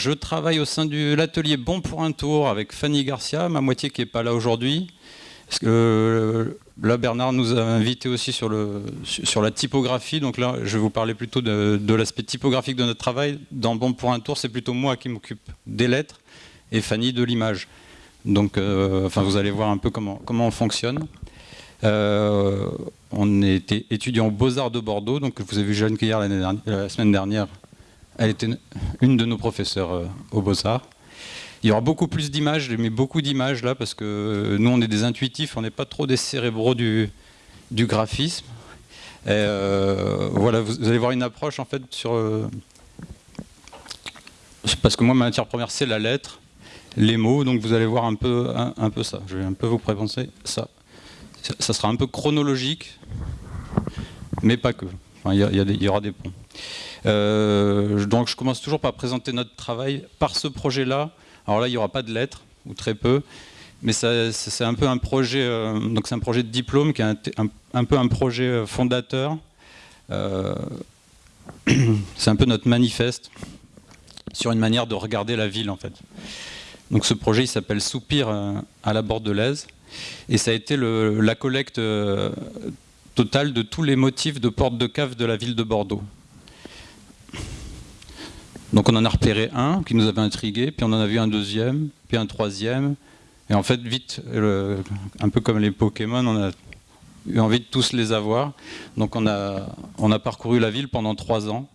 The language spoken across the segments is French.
Euh, je travaille au sein de l'atelier Bon pour un tour avec Fanny Garcia, ma moitié qui n'est pas là aujourd'hui. Euh, là, Bernard nous a invités aussi sur, la typographie. Donc là, je vais vous parler plutôt de, l'aspect typographique de notre travail. Dans Bon pour un tour, c'est plutôt moi qui m'occupe des lettres et Fanny de l'image. Donc, euh, vous allez voir un peu comment, on fonctionne. on était étudiant aux Beaux-Arts de Bordeaux. Donc, vous avez vu Jeanne Cuillère la semaine dernière elle était une de nos professeurs euh, au Beaux-Arts. Il y aura beaucoup plus d'images, j'ai mis beaucoup d'images là parce que euh, nous on est des intuitifs, on n'est pas trop des cérébraux du, graphisme. Euh, voilà, vous, allez voir une approche en fait sur... parce que moi ma matière première c'est la lettre, les mots, donc vous allez voir un peu, ça. Je vais un peu vous présenter ça. Ça sera un peu chronologique, mais pas que. il, y aura des ponts. Euh, donc je commence toujours par présenter notre travail par ce projet-là. Alors là, il n'y aura pas de lettres, ou très peu, mais c'est un peu un projet, euh, donc un projet de diplôme qui est un, peu un projet euh, fondateur. c'est un peu notre manifeste sur une manière de regarder la ville en fait. Donc ce projet il s'appelle Soupir à la Bordelaise et ça a été la collecte totale de tous les motifs de porte de cave de la ville de Bordeaux. Donc on en a repéré un qui nous avait intrigué, puis on en a vu un deuxième, puis un troisième. Et en fait, vite, un peu comme les Pokémon, on a eu envie de tous les avoir. Donc on a, on a parcouru la ville pendant trois ans.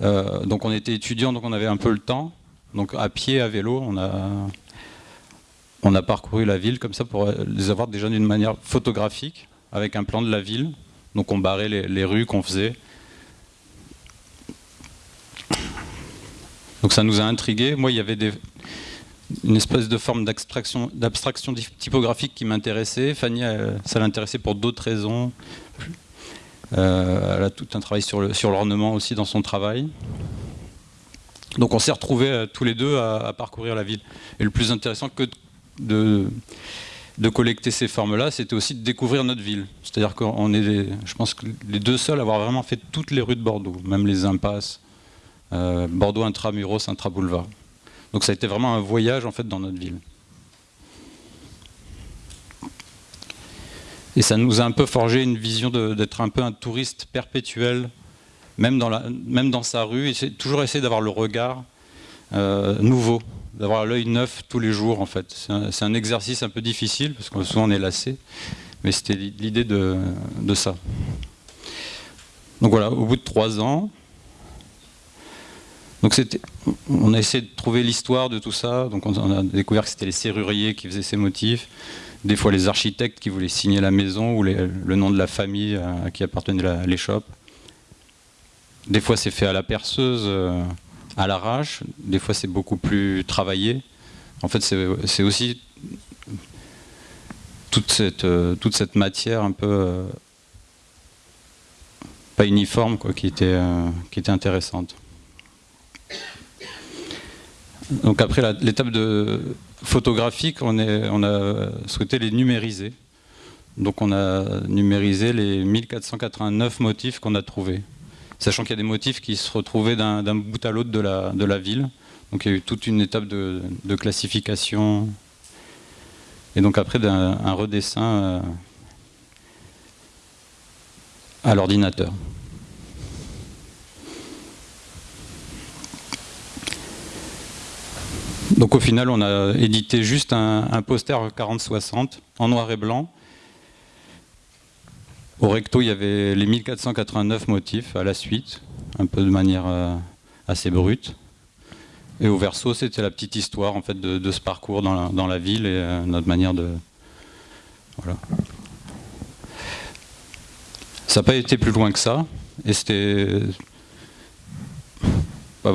Euh, donc on était étudiants, donc on avait un peu le temps. Donc à pied, à vélo, on a, on a parcouru la ville comme ça pour les avoir déjà d'une manière photographique, avec un plan de la ville. Donc on barrait les rues qu'on faisait. Donc ça nous a intrigués. Moi, il y avait une espèce de forme d'abstraction typographique qui m'intéressait. Fanny, ça l'intéressait pour d'autres raisons. Euh, elle a tout un travail sur l'ornement aussi dans son travail. Donc on s'est retrouvés euh, tous les deux à, parcourir la ville. Et le plus intéressant que de, collecter ces formes-là, c'était aussi de découvrir notre ville. C'est-à-dire qu'on est, je pense, que les deux seuls à avoir vraiment fait toutes les rues de Bordeaux, même les impasses, euh, Bordeaux intramuros, intra-boulevard. Donc ça a été vraiment un voyage en fait dans notre ville. Et ça nous a un peu forgé une vision d'être un peu un touriste perpétuel, même dans, la, même sa rue, et toujours essayer d'avoir le regard euh, nouveau, d'avoir l'œil neuf tous les jours en fait. C'est un, exercice un peu difficile, parce que souvent on est lassé, mais c'était l'idée de, de ça. Donc voilà, au bout de trois ans, donc on a essayé de trouver l'histoire de tout ça. Donc on a découvert que c'était les serruriers qui faisaient ces motifs, des fois les architectes qui voulaient signer la maison ou le nom de la famille à, qui appartenait l'échoppe. Des fois c'est fait à la perceuse, euh, à l'arrache. Des fois c'est beaucoup plus travaillé. En fait c'est aussi toute cette, euh, toute cette matière un peu euh, pas uniforme qui était intéressante. Donc après l'étape de photographique, on, a souhaité les numériser. Donc on a numérisé les 1489 motifs qu'on a trouvés. Sachant qu'il y a des motifs qui se retrouvaient d'un bout à l'autre de la, ville. Donc il y a eu toute une étape de, classification. Et donc après un redessin euh, à l'ordinateur. Donc au final, on a édité juste un, poster 40-60 en noir et blanc. Au recto, il y avait les 1489 motifs à la suite, un peu de manière euh, assez brute. Et au verso, c'était la petite histoire en fait de, ce parcours dans la, ville et euh, notre manière de... Voilà. Ça n'a pas été plus loin que ça. Et c'était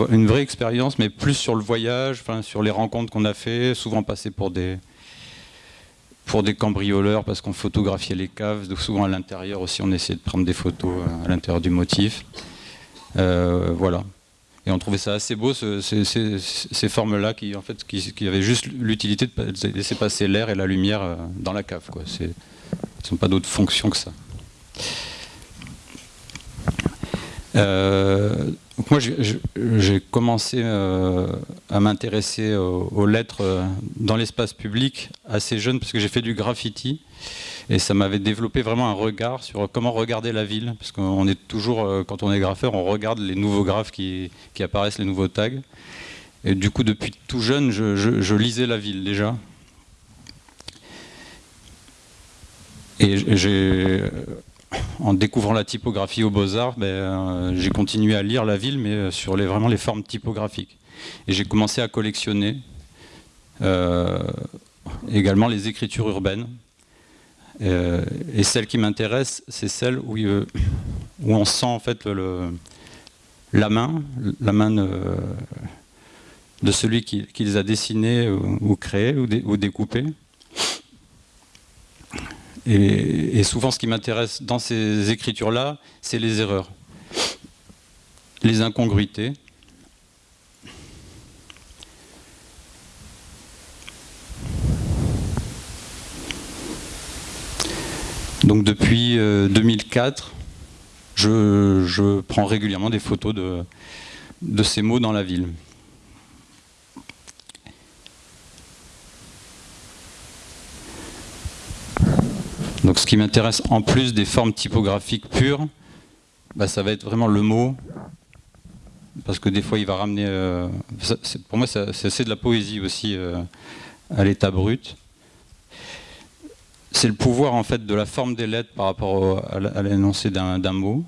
une vraie expérience, mais plus sur le voyage, sur les rencontres qu'on a fait, souvent passé pour des, pour des cambrioleurs parce qu'on photographiait les caves, donc souvent à l'intérieur aussi on essayait de prendre des photos à l'intérieur du motif. Euh, voilà. Et on trouvait ça assez beau, ces, formes-là qui, en fait, qui, avaient juste l'utilité de laisser passer l'air et la lumière euh, dans la cave. Quoi. ne sont pas d'autres fonctions que ça. Moi, j'ai commencé euh, à m'intéresser aux, lettres euh, dans l'espace public assez jeune, parce que j'ai fait du graffiti, et ça m'avait développé vraiment un regard sur comment regarder la ville, parce qu'on est toujours, euh, quand on est graffeur, on regarde les nouveaux graphes qui, apparaissent, les nouveaux tags. Et du coup, depuis tout jeune, je, lisais la ville déjà. Et j'ai en découvrant la typographie aux Beaux-Arts, ben, euh, j'ai continué à lire la ville, mais euh, sur les, vraiment les formes typographiques. Et j'ai commencé à collectionner euh, également les écritures urbaines. et celle qui m'intéresse, c'est celle où, on sent en fait la main, la main de, celui qui, les a dessinés ou, créés ou, ou découpés. Et, souvent, ce qui m'intéresse dans ces écritures-là, c'est les erreurs, les incongruités. Donc depuis 2004, euh, je, prends régulièrement des photos de ces mots dans la ville. Donc ce qui m'intéresse en plus des formes typographiques pures, bah, ça va être vraiment le mot, parce que des fois il va ramener... Euh, pour moi c'est de la poésie aussi euh, à l'état brut. C'est le pouvoir en fait de la forme des lettres par rapport à l'énoncé d'un mot.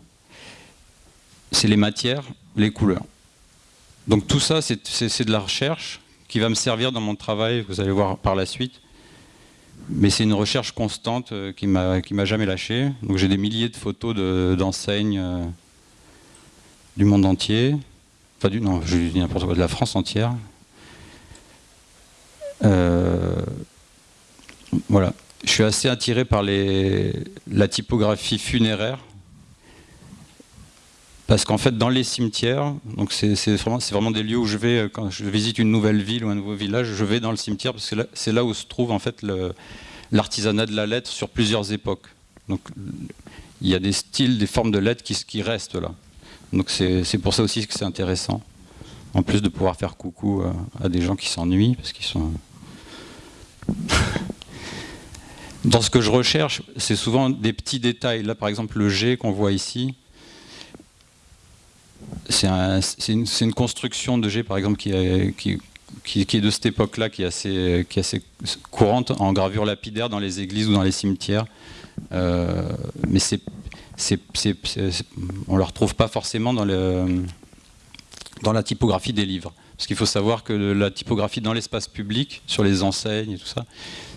C'est les matières, les couleurs. Donc tout ça c'est de la recherche qui va me servir dans mon travail, vous allez voir par la suite, mais c'est une recherche constante euh, qui m'a qui m'a jamais lâché. Donc j'ai des milliers de photos d'enseignes euh, du monde entier, enfin du non, je dis n'importe quoi, de la France entière. Euh, voilà, je suis assez attiré par les, la typographie funéraire. Parce qu'en fait, dans les cimetières, donc c'est vraiment, des lieux où je vais, quand je visite une nouvelle ville ou un nouveau village, je vais dans le cimetière parce que c'est là, où se trouve en fait l'artisanat de la lettre sur plusieurs époques. Donc il y a des styles, des formes de lettres qui, qui restent là. Donc c'est pour ça aussi que c'est intéressant. En plus de pouvoir faire coucou à, des gens qui s'ennuient, parce qu'ils sont... Dans ce que je recherche, c'est souvent des petits détails. Là, par exemple, le G qu'on voit ici, c'est une, construction de G, par exemple, qui, est de cette époque-là, qui, est assez, courante en gravure lapidaire dans les églises ou dans les cimetières. Euh, mais on ne le retrouve pas forcément dans, la typographie des livres. Parce qu'il faut savoir que la typographie dans l'espace public, sur les enseignes et tout ça,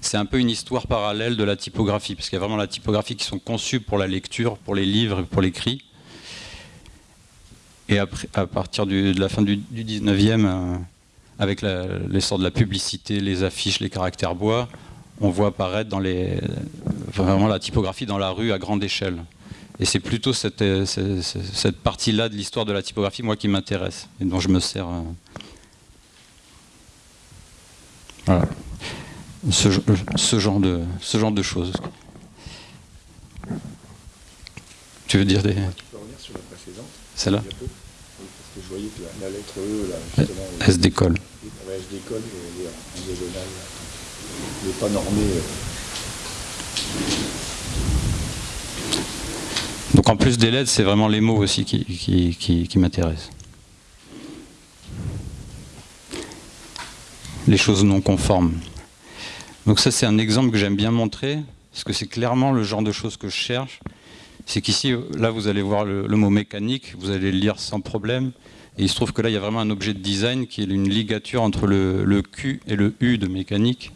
c'est un peu une histoire parallèle de la typographie. Parce qu'il y a vraiment la typographie qui sont conçues pour la lecture, pour les livres, pour l'écrit. Et après, à partir de la fin du, 19e, euh, avec l'essor de la publicité, les affiches, les caractères bois, on voit apparaître dans les, vraiment la typographie dans la rue à grande échelle. Et c'est plutôt cette, euh, cette, partie-là de l'histoire de la typographie, moi, qui m'intéresse et dont je me sers. Euh. Voilà. Ce, ce, genre de, ce genre de choses. Tu veux dire des... Celle-là? Je voyais que la, lettre E, là, justement... Elle se décolle. elle se décolle, en diagonale. N'est pas normée. Euh. Donc en plus des lettres, c'est vraiment les mots aussi qui, qui, qui, m'intéressent. Les choses non conformes. Donc ça c'est un exemple que j'aime bien montrer, parce que c'est clairement le genre de choses que je cherche. C'est qu'ici, là vous allez voir le, mot mécanique, vous allez le lire sans problème. Et il se trouve que là, il y a vraiment un objet de design qui est une ligature entre le, Q et le U de mécanique,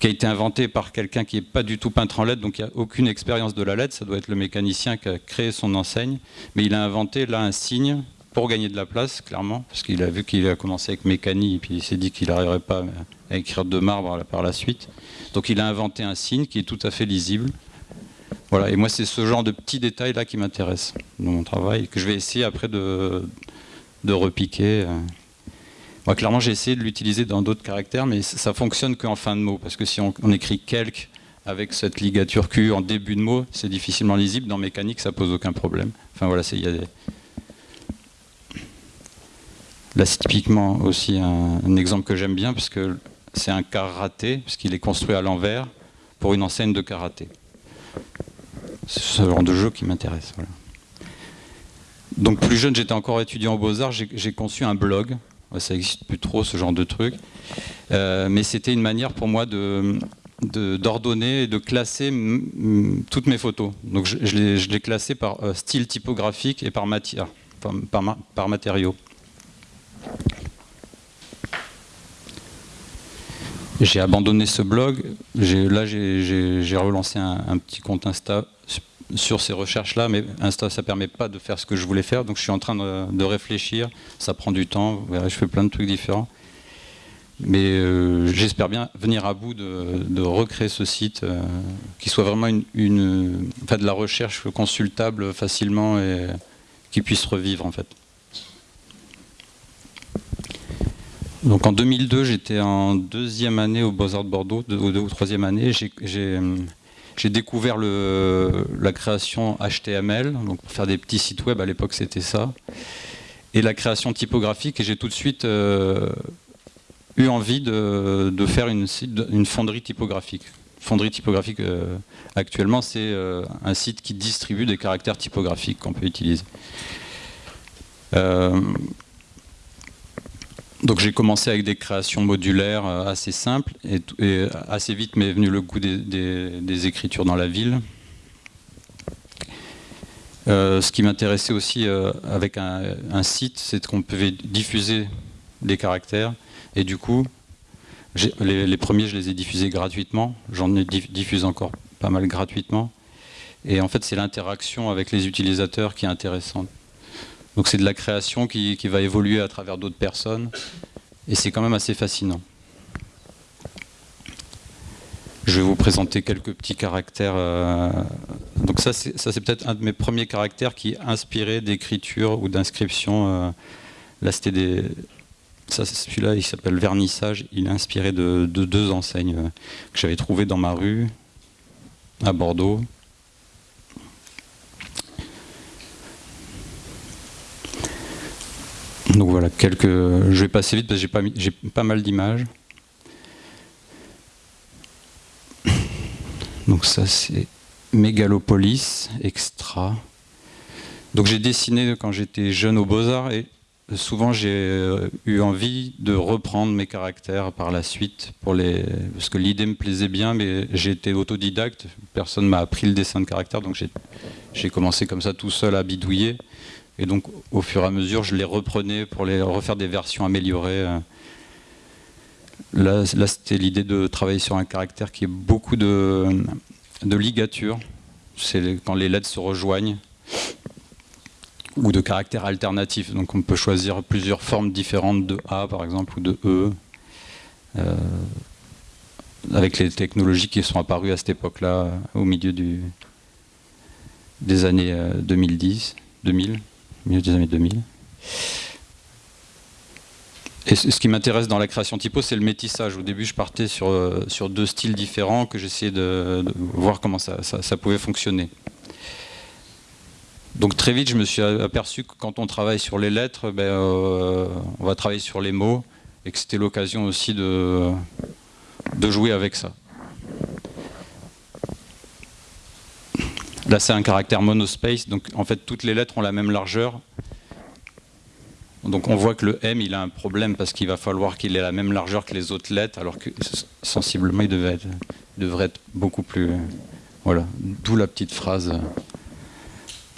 qui a été inventé par quelqu'un qui n'est pas du tout peintre en LED, donc il n'y a aucune expérience de la LED, ça doit être le mécanicien qui a créé son enseigne, mais il a inventé là un signe pour gagner de la place, clairement, parce qu'il a vu qu'il a commencé avec mécanique, et puis il s'est dit qu'il n'arriverait pas à écrire de marbre par la suite. Donc il a inventé un signe qui est tout à fait lisible, voilà, et moi c'est ce genre de petits détails là qui m'intéresse dans mon travail, que je vais essayer après de, repiquer. Moi clairement j'ai essayé de l'utiliser dans d'autres caractères, mais ça fonctionne qu'en fin de mot, parce que si on, écrit quelque avec cette ligature Q en début de mot, c'est difficilement lisible, dans mécanique ça pose aucun problème. Enfin voilà, il y. Là, c'est typiquement aussi un, exemple que j'aime bien, parce que c'est un karaté, puisqu'il est construit à l'envers pour une enseigne de karaté. C'est ce genre de jeu qui m'intéresse. Donc plus jeune, j'étais encore étudiant aux Beaux-Arts, j'ai conçu un blog. Ça n'existe plus trop, ce genre de truc. Euh, mais c'était une manière pour moi de, d'ordonner et de classer toutes mes photos. Donc je, je les, classais par euh, style typographique et par matière, par, par, matériaux. J'ai abandonné ce blog. Là, j'ai relancé un, petit compte Insta sur ces recherches-là, mais Insta, ça permet pas de faire ce que je voulais faire. Donc, je suis en train de, réfléchir. Ça prend du temps. Je fais plein de trucs différents. Mais euh, j'espère bien venir à bout de, recréer ce site, euh, qui soit vraiment une, de la recherche consultable facilement et qui puisse revivre en fait. Donc en 2002, j'étais en deuxième année au Beaux-Arts de Bordeaux, deux, ou troisième année. J'ai découvert la création HTML, donc pour faire des petits sites web, à l'époque c'était ça, et la création typographique, et j'ai tout de suite euh, eu envie de, faire une, une, fonderie typographique. Fonderie typographique, euh, actuellement, c'est euh, un site qui distribue des caractères typographiques qu'on peut utiliser. Euh, donc j'ai commencé avec des créations modulaires assez simples et, assez vite m'est venu le goût des, écritures dans la ville. ce qui m'intéressait aussi avec un, un site, c'est qu'on pouvait diffuser des caractères et du coup, les, premiers, je les ai diffusés gratuitement. J'en ai diffusé encore pas mal gratuitement. Et en fait, c'est l'interaction avec les utilisateurs qui est intéressante. Donc c'est de la création qui, va évoluer à travers d'autres personnes. Et c'est quand même assez fascinant. Je vais vous présenter quelques petits caractères. Euh, donc ça, c'est peut-être un de mes premiers caractères qui inspirait d'écriture ou d'inscription. Euh, là, c'était des, celui-là, il s'appelle Vernissage. Il est inspiré de, deux enseignes euh, que j'avais trouvées dans ma rue, à Bordeaux. Donc voilà, quelques. Je vais passer vite parce que j'ai pas, mal d'images. Donc ça c'est Mégalopolis, extra. Donc j'ai dessiné quand j'étais jeune aux Beaux-Arts et souvent j'ai euh, eu envie de reprendre mes caractères par la suite, pour les... parce que l'idée me plaisait bien, mais été autodidacte, personne m'a appris le dessin de caractère, donc j'ai commencé comme ça tout seul à bidouiller, et donc au fur et à mesure je les reprenais pour les refaire des versions améliorées. Là, c'était l'idée de travailler sur un caractère qui est beaucoup de, de ligature, c'est quand les lettres se rejoignent, ou de caractères alternatifs. Donc on peut choisir plusieurs formes différentes de A par exemple ou de E. Euh, avec les technologies qui sont apparues à cette époque-là, au milieu des années 2010, euh, 2000, milieu années 2000. Et ce qui m'intéresse dans la création typo, c'est le métissage. Au début, je partais sur, euh, sur deux styles différents que j'essayais de, voir comment ça, ça pouvait fonctionner. Donc très vite, je me suis aperçu que quand on travaille sur les lettres, ben, euh, on va travailler sur les mots, et que c'était l'occasion aussi de, de jouer avec ça. Là, c'est un caractère monospace, donc en fait, toutes les lettres ont la même largeur. Donc on voit que le M, il a un problème parce qu'il va falloir qu'il ait la même largeur que les autres lettres, alors que sensiblement, il devrait être, devrait être beaucoup plus... Voilà, d'où la petite phrase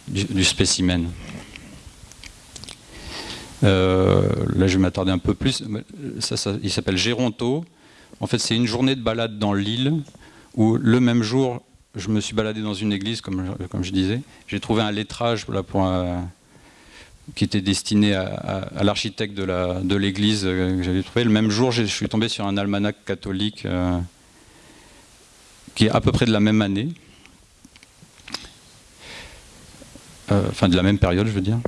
du, spécimen. Euh, là, je vais m'attarder un peu plus. Ça, il s'appelle Géronto. En fait, c'est une journée de balade dans l'île où le même jour, je me suis baladé dans une église, comme, je disais. J'ai trouvé un lettrage qui était destiné à, l'architecte de l'église euh, que j'avais trouvé. Le même jour, je suis tombé sur un almanach catholique euh, qui est à peu près de la même année. Euh, enfin de la même période, je veux dire.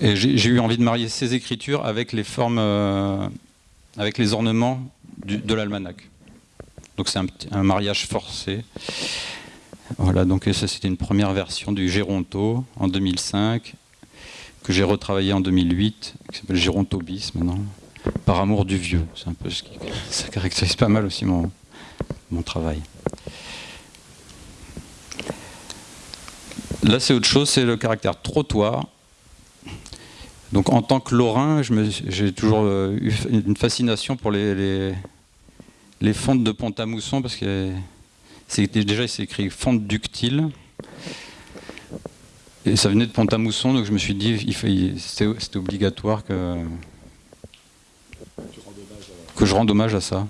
Et j'ai eu envie de marier ces écritures avec les formes, avec les ornements de l'almanach. Donc c'est un, mariage forcé. Voilà, donc ça c'était une première version du Géronto en 2005. que j'ai retravaillé en 2008, qui s'appelle Gérontobis maintenant, par amour du vieux. C'est un peu ce qui ça caractérise pas mal aussi mon, mon travail. Là, c'est autre chose, c'est le caractère trottoir. Donc, en tant que Lorrain, j'ai toujours euh, eu une fascination pour les, les fontes de Pont-à-Mousson, parce que déjà, c'est écrit fonte ductile. Et ça venait de Pont-à-Mousson, donc je me suis dit, c'était obligatoire que, je rende hommage à ça.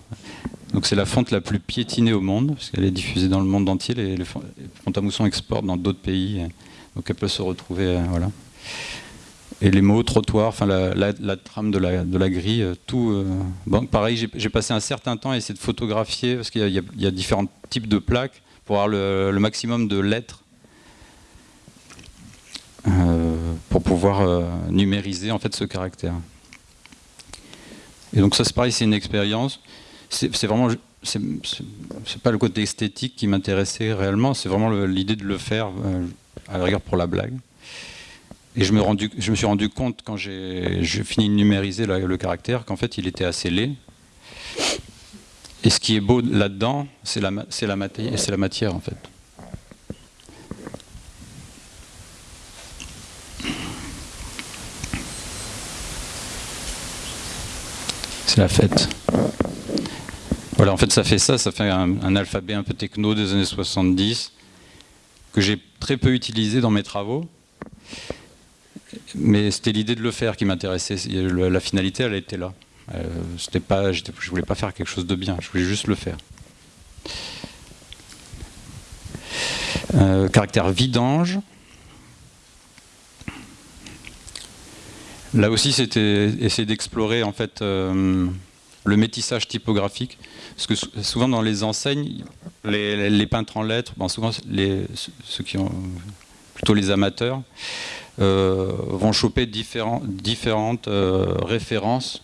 Donc c'est la fonte la plus piétinée au monde, parce qu'elle est diffusée dans le monde entier, et les Pont-à-Mousson exporte dans d'autres pays, donc elle peut se retrouver, euh, voilà. Et les mots, trottoir, enfin la, trame de la, grille, euh, tout. Euh, pareil, j'ai passé un certain temps à essayer de photographier, parce qu'il y, a différents types de plaques, pour avoir le, maximum de lettres, pour pouvoir numériser en fait ce caractère. Et donc ça c'est pareil, c'est une expérience c'est vraiment c'est pas le côté esthétique qui m'intéressait réellement, c'est vraiment l'idée de le faire euh, à la rigueur pour la blague. Et je me, suis rendu compte quand j'ai fini de numériser le, caractère qu'en fait il était assez laid. Et ce qui est beau là-dedans, c'est la matière en fait. C'est la fête. Voilà, en fait, ça fait ça, ça fait un, alphabet un peu techno des années 70 que j'ai très peu utilisé dans mes travaux. Mais c'était l'idée de le faire qui m'intéressait. La finalité, elle était là. Euh, c'était pas, je voulais pas faire quelque chose de bien, je voulais juste le faire. Euh, caractère vidange. Là aussi, c'était essayer d'explorer en fait euh, le métissage typographique. Parce que souvent dans les enseignes, les, peintres en lettres, souvent ceux qui ont plutôt les amateurs, vont choper différentes euh, références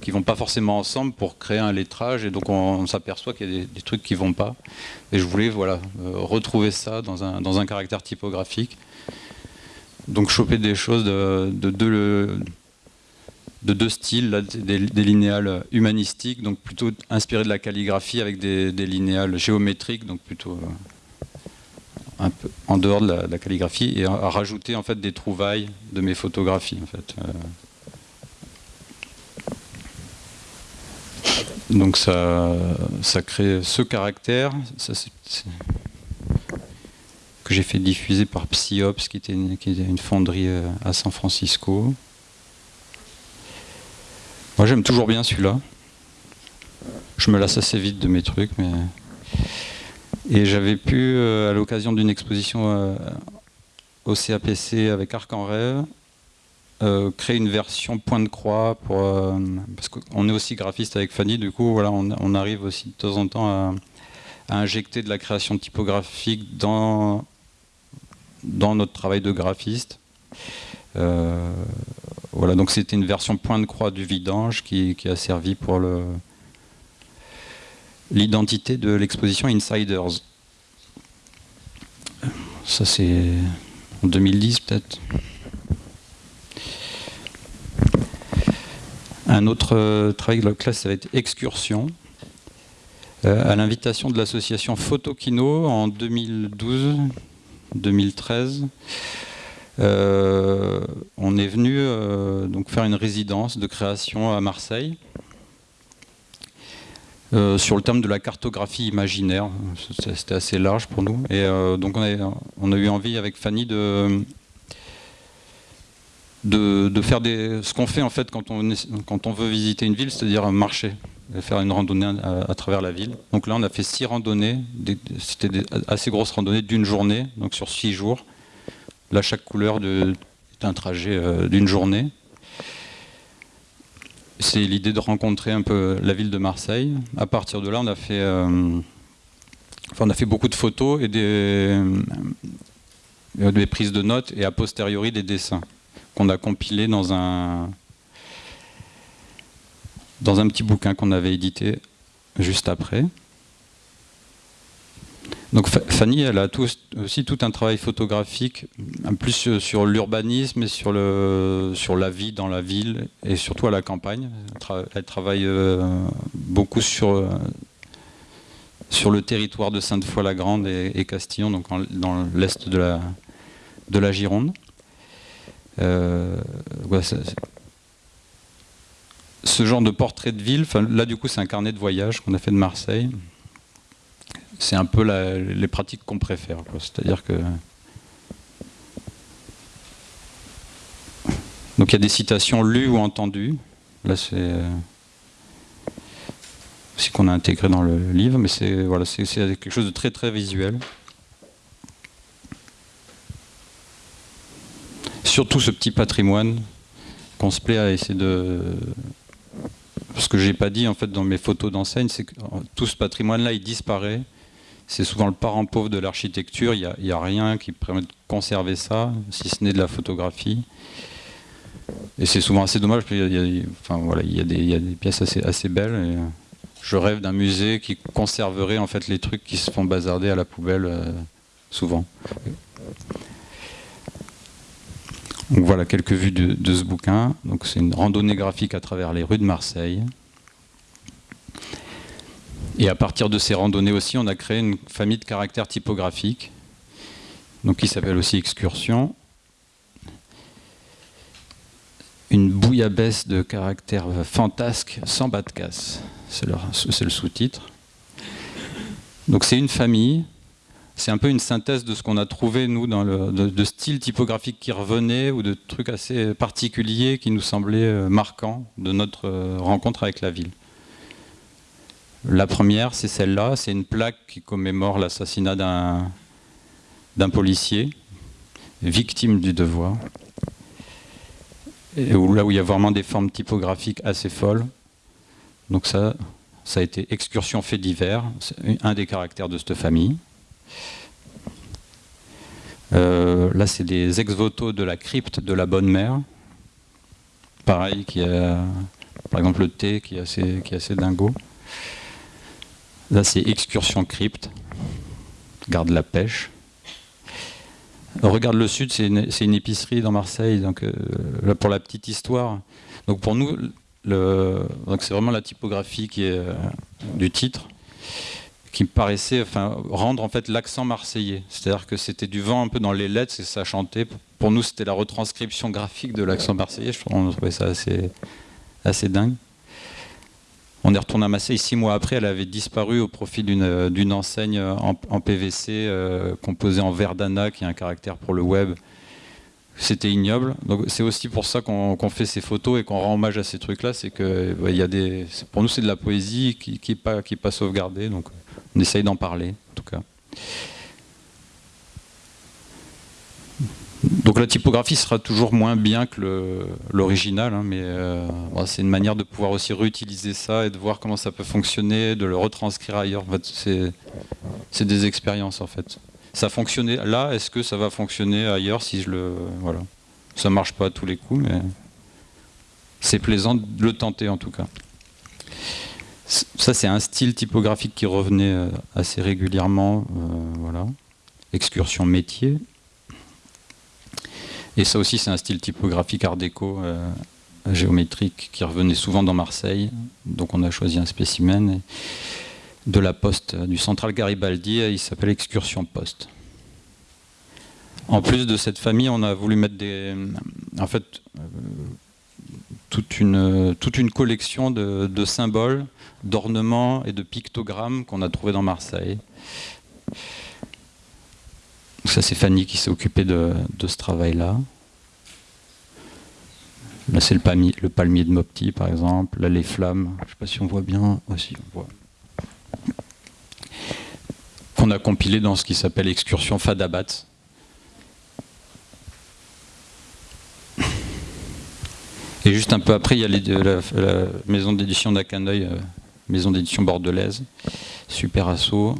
qui vont pas forcément ensemble pour créer un lettrage et donc on, s'aperçoit qu'il y a des, trucs qui vont pas. Et je voulais voilà, euh, retrouver ça dans un, dans un caractère typographique. Donc choper des choses de, de, de, de deux styles, des, linéales humanistiques, donc plutôt inspirés de la calligraphie avec des, linéales géométriques, donc plutôt euh, un peu en dehors de la, calligraphie, et à, rajouter en fait des trouvailles de mes photographies. En fait. Euh. Donc ça, ça crée ce caractère que j'ai fait diffuser par Psyops, qui était qui était une fonderie euh, à San Francisco. Moi j'aime toujours bien celui-là. Je me lasse assez vite de mes trucs, mais et j'avais pu, euh, à l'occasion d'une exposition euh, au CAPC avec Arc en rêve, euh, créer une version point de croix pour parce qu'on est aussi graphiste avec Fanny, du coup voilà, on, arrive aussi de temps en temps à, injecter de la création typographique dans dans notre travail de graphiste. Voilà, donc c'était une version point de croix du vidange qui, a servi pour l'identité de l'exposition Insiders. Ça c'est en 2010 peut-être. Un autre euh, travail de la classe, ça va être Excursion, euh, à l'invitation de l'association Photokino en 2012-2013. Euh, on est venu euh, donc faire une résidence de création à Marseille euh, sur le thème de la cartographie imaginaire. C'était assez large pour nous. Et donc on a, eu envie avec Fanny de, faire des, ce qu'on fait en fait quand on, veut visiter une ville, c'est-à-dire marcher, faire une randonnée à, travers la ville. Donc là on a fait six randonnées, c'était assez grosses randonnées d'une journée, donc sur six jours. Là, chaque couleur est un trajet euh, d'une journée. C'est l'idée de rencontrer un peu la ville de Marseille. À partir de là, on a fait, euh, on a fait beaucoup de photos et des, euh, des prises de notes et a posteriori des dessins qu'on a compilés dans un, dans un petit bouquin qu'on avait édité juste après. Donc Fanny, elle a aussi tout un travail photographique, plus sur l'urbanisme et sur, le, sur la vie dans la ville et surtout à la campagne. Elle, travaille euh, beaucoup sur, euh, sur le territoire de Sainte-Foy-la-Grande et, Castillon, donc dans l'est de la, de la Gironde. Euh, ce genre de portrait de ville, là du coup c'est un carnet de voyage qu'on a fait de Marseille c'est un peu les pratiques qu'on préfère. C'est-à-dire que... Donc il y a des citations lues ou entendues. Là c'est ce qu'on a intégré dans le livre, mais c'est voilà, quelque chose de très très visuel. Surtout ce petit patrimoine qu'on se plaît à essayer de... Ce que j'ai pas dit en fait dans mes photos d'enseigne, c'est que tout ce patrimoine-là, il disparaît c'est souvent le parent pauvre de l'architecture, il n'y a, rien qui permet de conserver ça, si ce n'est de la photographie. Et c'est souvent assez dommage, parce qu'il y, a, enfin, voilà, il y, a des, pièces assez, belles. Et je rêve d'un musée qui conserverait en fait les trucs qui se font bazarder à la poubelle euh, souvent. Voilà quelques vues de, de ce bouquin. C'est une randonnée graphique à travers les rues de Marseille. Et à partir de ces randonnées aussi, on a créé une famille de caractères typographiques, donc qui s'appelle aussi Excursion. Une bouillabaisse de caractères fantasques sans bas de casse, c'est le, sous-titre. Donc c'est une famille, c'est un peu une synthèse de ce qu'on a trouvé, nous, dans le, de, de style typographique qui revenait, ou de trucs assez particuliers qui nous semblaient euh, marquants de notre euh, rencontre avec la ville. La première, c'est celle-là, c'est une plaque qui commémore l'assassinat d'un policier, victime du devoir, et là où il y a vraiment des formes typographiques assez folles. Donc ça, ça a été excursion fait divers, un des caractères de cette famille. Euh, là, c'est des ex-voto de la crypte de la Bonne Mère. Pareil, qui a, par exemple, le thé qui est assez, qui est assez dingo. Là, c'est excursion crypte. Garde la pêche. regarde le sud, c'est une, épicerie dans Marseille. Donc, euh, pour la petite histoire. Donc, pour nous, c'est vraiment la typographie euh, du titre qui me paraissait rendre en fait l'accent marseillais. C'est-à-dire que c'était du vent un peu dans les lettres et ça chantait. Pour nous, c'était la retranscription graphique de l'accent marseillais. Je trouvais ça assez, assez dingue. On est retourné à Marseille six mois après, elle avait disparu au profit d'une euh, enseigne euh, en, PVC euh, composée en Verdana, qui a un caractère pour le web. C'était ignoble. Donc c'est aussi pour ça qu'on fait ces photos et qu'on rend hommage à ces trucs-là. C'est que des, pour nous c'est de la poésie qui n'est pas sauvegardée. Donc on essaye d'en parler, en tout cas. Donc la typographie sera toujours moins bien que l'original, hein, mais euh, c'est une manière de pouvoir aussi réutiliser ça et de voir comment ça peut fonctionner, de le retranscrire ailleurs. c'est des expériences en fait. Ça fonctionnait là, est-ce que ça va fonctionner ailleurs si je le... Voilà. Ça marche pas à tous les coups, mais c'est plaisant de le tenter en tout cas. Ça c'est un style typographique qui revenait euh, assez régulièrement. Euh, voilà. Excursion métier. Et ça aussi, c'est un style typographique art déco euh, géométrique qui revenait souvent dans Marseille. Donc on a choisi un spécimen de la poste du central Garibaldi, il s'appelle Excursion Poste. En plus de cette famille, on a voulu mettre des, en fait, euh, toute, une, toute une collection de, de symboles, d'ornements et de pictogrammes qu'on a trouvés dans Marseille. Ça, c'est Fanny qui s'est occupée de, ce travail-là. Là, c'est le palmier, de Mopti, par exemple. Là, les flammes. Je ne sais pas si on voit bien. Aussi, on voit. Qu'on a compilé dans ce qui s'appelle Excursion Fadabat. Et juste un peu après, il y a la, maison d'édition d'Acaneuil, euh, maison d'édition bordelaise, super assaut,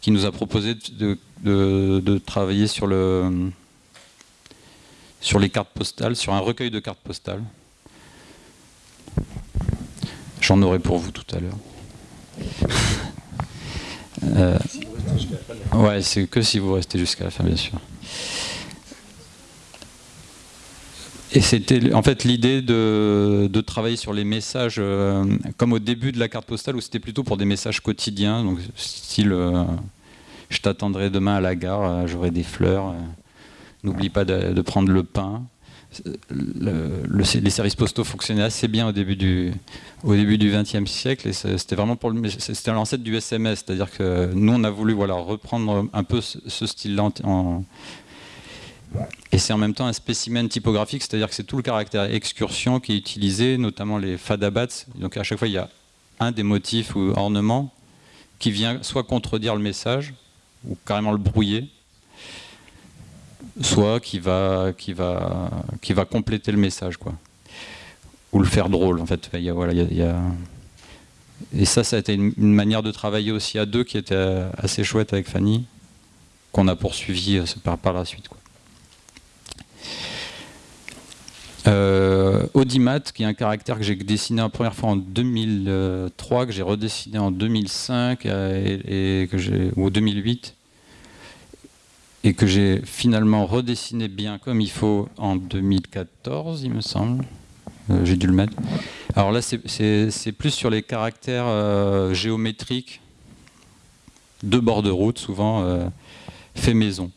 qui nous a proposé de, travailler sur, le, sur les cartes postales, sur un recueil de cartes postales. J'en aurai pour vous tout à l'heure. Euh. Ouais, c'est que si vous restez jusqu'à la fin, bien sûr. Et c'était en fait l'idée de, travailler sur les messages, euh, comme au début de la carte postale, où c'était plutôt pour des messages quotidiens, donc style euh, je t'attendrai demain à la gare, euh, j'aurai des fleurs, n'oublie pas de, prendre le pain. les services postaux fonctionnaient assez bien au début du, XXe siècle, et c'était vraiment pour c'était l'ancêtre du SMS, c'est-à-dire que nous on a voulu voilà reprendre un peu ce, style-là et c'est en même temps un spécimen typographique, c'est-à-dire que c'est tout le caractère excursion qui est utilisé, notamment les fadabats. Donc à chaque fois, il y a un des motifs ou ornements qui vient soit contredire le message, ou carrément le brouiller, soit qui va, qui va, qui va compléter le message, quoi. ou le faire drôle. En fait, il voilà, il y Et ça, ça a été une, manière de travailler aussi à deux qui était assez chouette avec Fanny, qu'on a poursuivi euh, par, par la suite. Quoi. Euh, Audimat, qui est un caractère que j'ai dessiné la première fois en 2003, que j'ai redessiné en 2005 euh, et, ou 2008, et que j'ai finalement redessiné bien comme il faut en 2014, il me semble. Euh, j'ai dû le mettre. Alors là, c'est plus sur les caractères géométriques de bord de route, souvent fait maison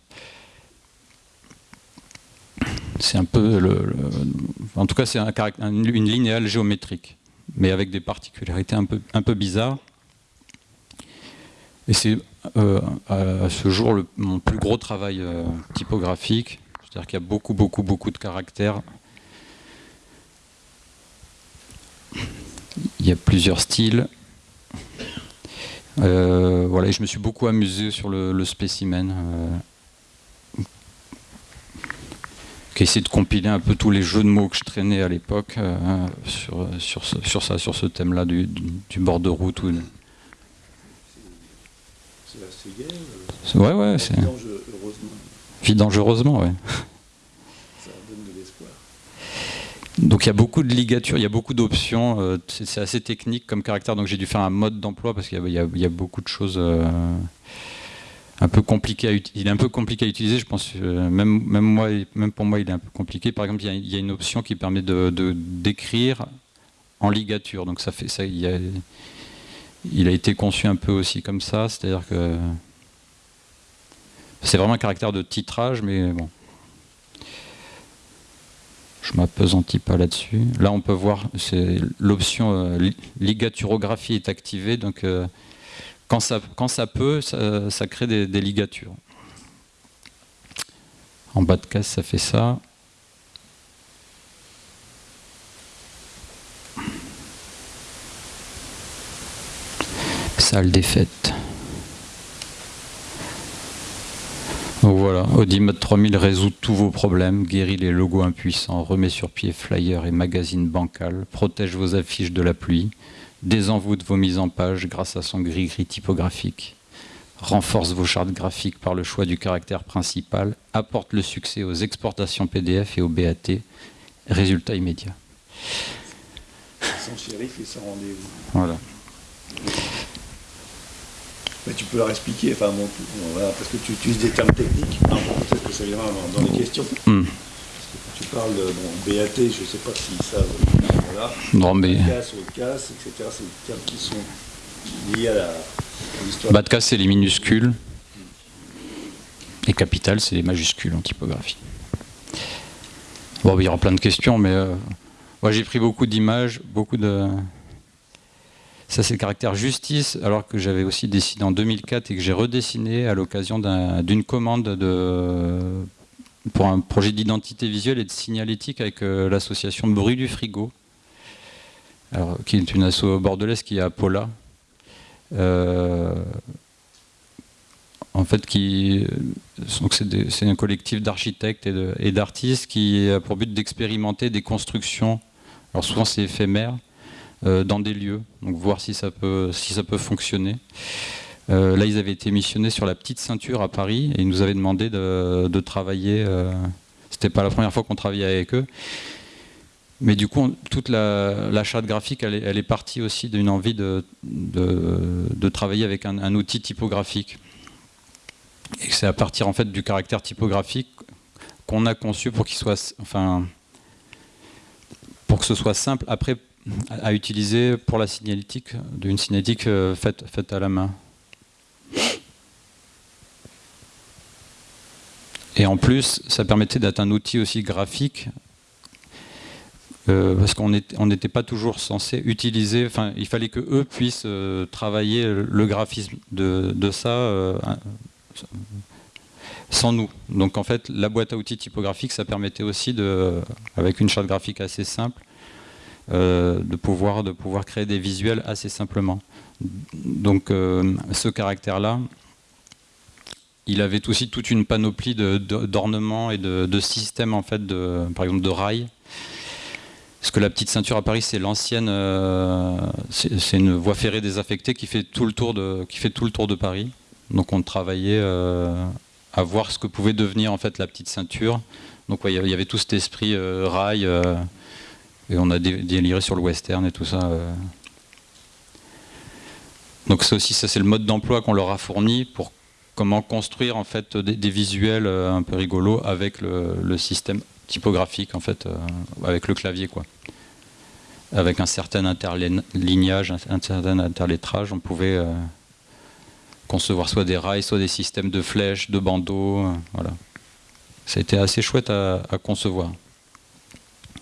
c'est un peu le, en tout cas c'est un, une linéale géométrique, mais avec des particularités un peu, un peu bizarres. Et c'est euh, à ce jour mon plus gros travail euh, typographique, c'est-à-dire qu'il y a beaucoup, beaucoup, beaucoup de caractères. Il y a plusieurs styles. Euh, voilà, et je me suis beaucoup amusé sur le spécimen qui essaie de compiler un peu tous les jeux de mots que je traînais à l'époque euh, sur, sur, ce, sur, ça, sur ce thème-là du, du, bord de route. Ou... C'est assez gai euh, Ouais, ouais. C'est... Vie dangereusement, ouais. Ça donne de l'espoir. Donc il y a beaucoup de ligatures, il y a beaucoup d'options, euh, c'est, assez technique comme caractère, donc j'ai dû faire un mode d'emploi parce qu'il y a, y a, beaucoup de choses un peu compliqué à il est un peu compliqué à utiliser, je pense, euh, même, même, moi, même pour moi il est un peu compliqué. Par exemple, il y a, une option qui permet de d'écrire en ligature, donc ça fait ça, il, a, été conçu un peu aussi comme ça, c'est-à-dire que c'est vraiment un caractère de titrage, mais bon. Je m'apesantis pas là-dessus. Là, on peut voir, l'option euh, ligaturographie est activée, donc euh, quand ça, peut, ça, crée des, ligatures. En bas de case, ça fait ça. Fêtes. Donc voilà, Audimode 3000 résout tous vos problèmes, guérit les logos impuissants, remet sur pied flyers et magazines bancals, protège vos affiches de la pluie, désenvoûte vos mises en page grâce à son gris-gris typographique, renforce vos chartes graphiques par le choix du caractère principal, apporte le succès aux exportations PDF et au BAT, résultat immédiat. Sans shérif et sans rendez-vous. Voilà. Mais tu peux leur expliquer, enfin bon, voilà, parce que tu utilises des termes techniques, peut-être que ça viendra dans, les questions. Hmm tu parles de BAT, je ne sais pas si ça. Voilà. Non, mais. Etc. C'est des termes qui sont liés à l'histoire. Bas de casse, c'est les minuscules. Et capital, c'est les majuscules en typographie. Bon, il y aura plein de questions, mais euh, moi j'ai pris beaucoup d'images, beaucoup de. Ça, c'est le caractère justice, alors que j'avais aussi dessiné en 2004 et que j'ai redessiné à l'occasion d'une commande de pour un projet d'identité visuelle et de signalétique avec euh, l'association Bruit du Frigo, qui est une asso bordelaise qui est à Paula. Euh, en fait, c'est un collectif d'architectes et d'artistes qui a pour but d'expérimenter des constructions, alors souvent c'est éphémère, euh, dans des lieux, donc voir si ça peut, si ça peut fonctionner. Euh, là, ils avaient été missionnés sur la petite ceinture à Paris et ils nous avaient demandé de, travailler. Euh, C'était pas la première fois qu'on travaillait avec eux. Mais du coup, toute la, charte graphique, elle est, partie aussi d'une envie de, de, travailler avec un, outil typographique. Et c'est à partir en fait du caractère typographique qu'on a conçu pour qu'il soit, enfin, pour que ce soit simple après à utiliser pour la signalétique, d'une signalétique euh, faite, faite à la main. Et en plus, ça permettait d'être un outil aussi graphique, euh, parce qu'on n'était pas toujours censé utiliser, enfin, il fallait que eux puissent euh, travailler le graphisme de, ça sans nous. Donc en fait, la boîte à outils typographique, ça permettait aussi, de, avec une charte graphique assez simple, euh, de, pouvoir, de pouvoir créer des visuels assez simplement. Donc euh, ce caractère-là, il avait aussi toute une panoplie d'ornements et de, systèmes, en fait, de, par exemple de rails. Parce que la petite ceinture à Paris, c'est l'ancienne, euh, c'est une voie ferrée désaffectée qui fait tout le tour de, qui fait tout le tour de Paris. Donc on travaillait à voir ce que pouvait devenir en fait la petite ceinture. Donc il y avait tout cet esprit rail et on a déliré sur le western et tout ça. Euh. Donc ça aussi, ça c'est le mode d'emploi qu'on leur a fourni pour comment construire en fait des, visuels euh, un peu rigolos avec le, système typographique en fait, euh, avec le clavier quoi. Avec un certain interlignage, un certain interlettrage, on pouvait concevoir soit des rails, soit des systèmes de flèches, de bandeaux, voilà. Ça a été assez chouette à concevoir.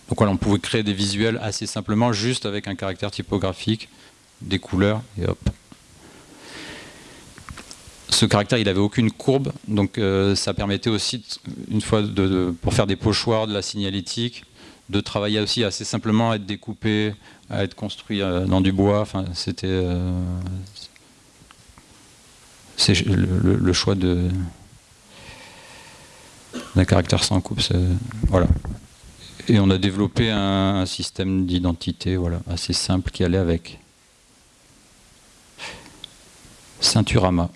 Donc voilà, on pouvait créer des visuels assez simplement, juste avec un caractère typographique, des couleurs, et hop. Ce caractère, il n'avait aucune courbe, donc euh, ça permettait aussi, une fois pour faire des pochoirs, de la signalétique, de travailler aussi assez simplement, à être découpé, à être construit euh, dans du bois. Enfin, c'était euh, le, choix d'un caractère sans coupe. Voilà. Et on a développé un, système d'identité voilà, assez simple qui allait avec. Ceinturama.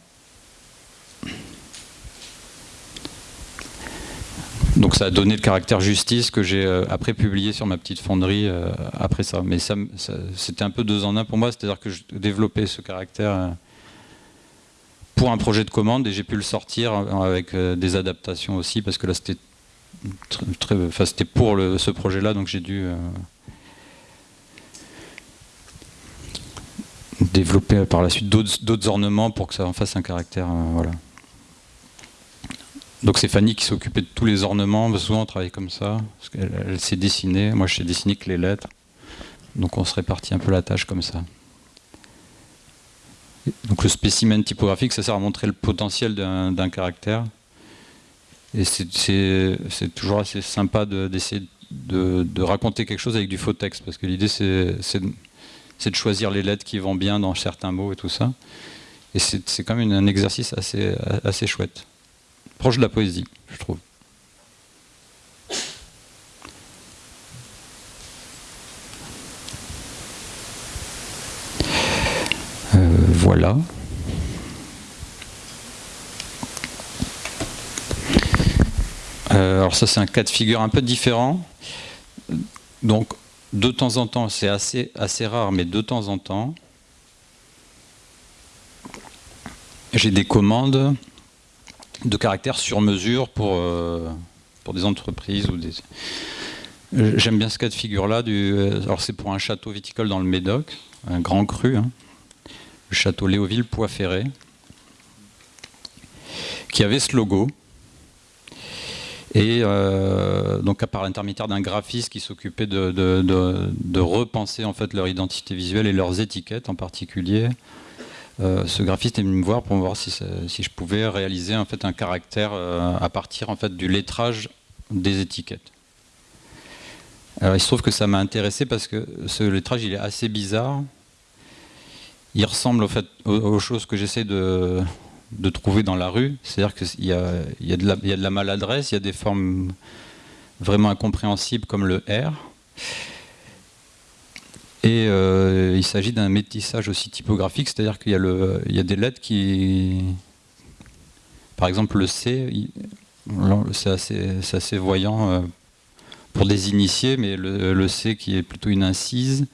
Donc ça a donné le caractère justice que j'ai euh, après publié sur ma petite fonderie euh, après ça. Mais c'était un peu deux en un pour moi, c'est-à-dire que je développais ce caractère euh, pour un projet de commande et j'ai pu le sortir avec des adaptations aussi parce que là c'était pour ce projet-là, donc j'ai dû développer par la suite d'autres ornements pour que ça en fasse un caractère. Voilà. Donc c'est Fanny qui s'occupait de tous les ornements, souvent on travaille comme ça, parce elle, s'est dessinée, moi je sais dessiner que les lettres, donc on se répartit un peu la tâche comme ça. Donc le spécimen typographique, ça sert à montrer le potentiel d'un caractère. Et c'est toujours assez sympa d'essayer de, raconter quelque chose avec du faux texte, parce que l'idée c'est de choisir les lettres qui vont bien dans certains mots et tout ça. Et c'est quand même un exercice assez chouette. Proche de la poésie, je trouve. Euh, voilà. Euh, alors ça c'est un cas de figure un peu différent. Donc de temps en temps, c'est assez, assez rare, mais de temps en temps, j'ai des commandes de caractère sur mesure pour, euh, pour des entreprises ou des. J'aime bien ce cas de figure-là. Alors c'est pour un château viticole dans le Médoc, un grand cru, hein. le château Léoville-Poix-Ferré, qui avait ce logo. Et euh, donc par l'intermédiaire d'un graphiste qui s'occupait de, repenser en fait leur identité visuelle et leurs étiquettes en particulier, euh, ce graphiste est venu me voir pour voir si, je pouvais réaliser en fait un caractère euh, à partir en fait du lettrage des étiquettes. Alors il se trouve que ça m'a intéressé parce que ce lettrage il est assez bizarre. Il ressemble fait aux choses que j'essaie de, trouver dans la rue. C'est-à-dire qu'il y, a de la maladresse, il y a des formes vraiment incompréhensibles comme le R. Et euh, il s'agit d'un métissage aussi typographique, c'est-à-dire qu'il y, y, a des lettres qui... Par exemple le C, c'est assez, voyant euh, pour des initiés, mais le, C qui est plutôt une incise,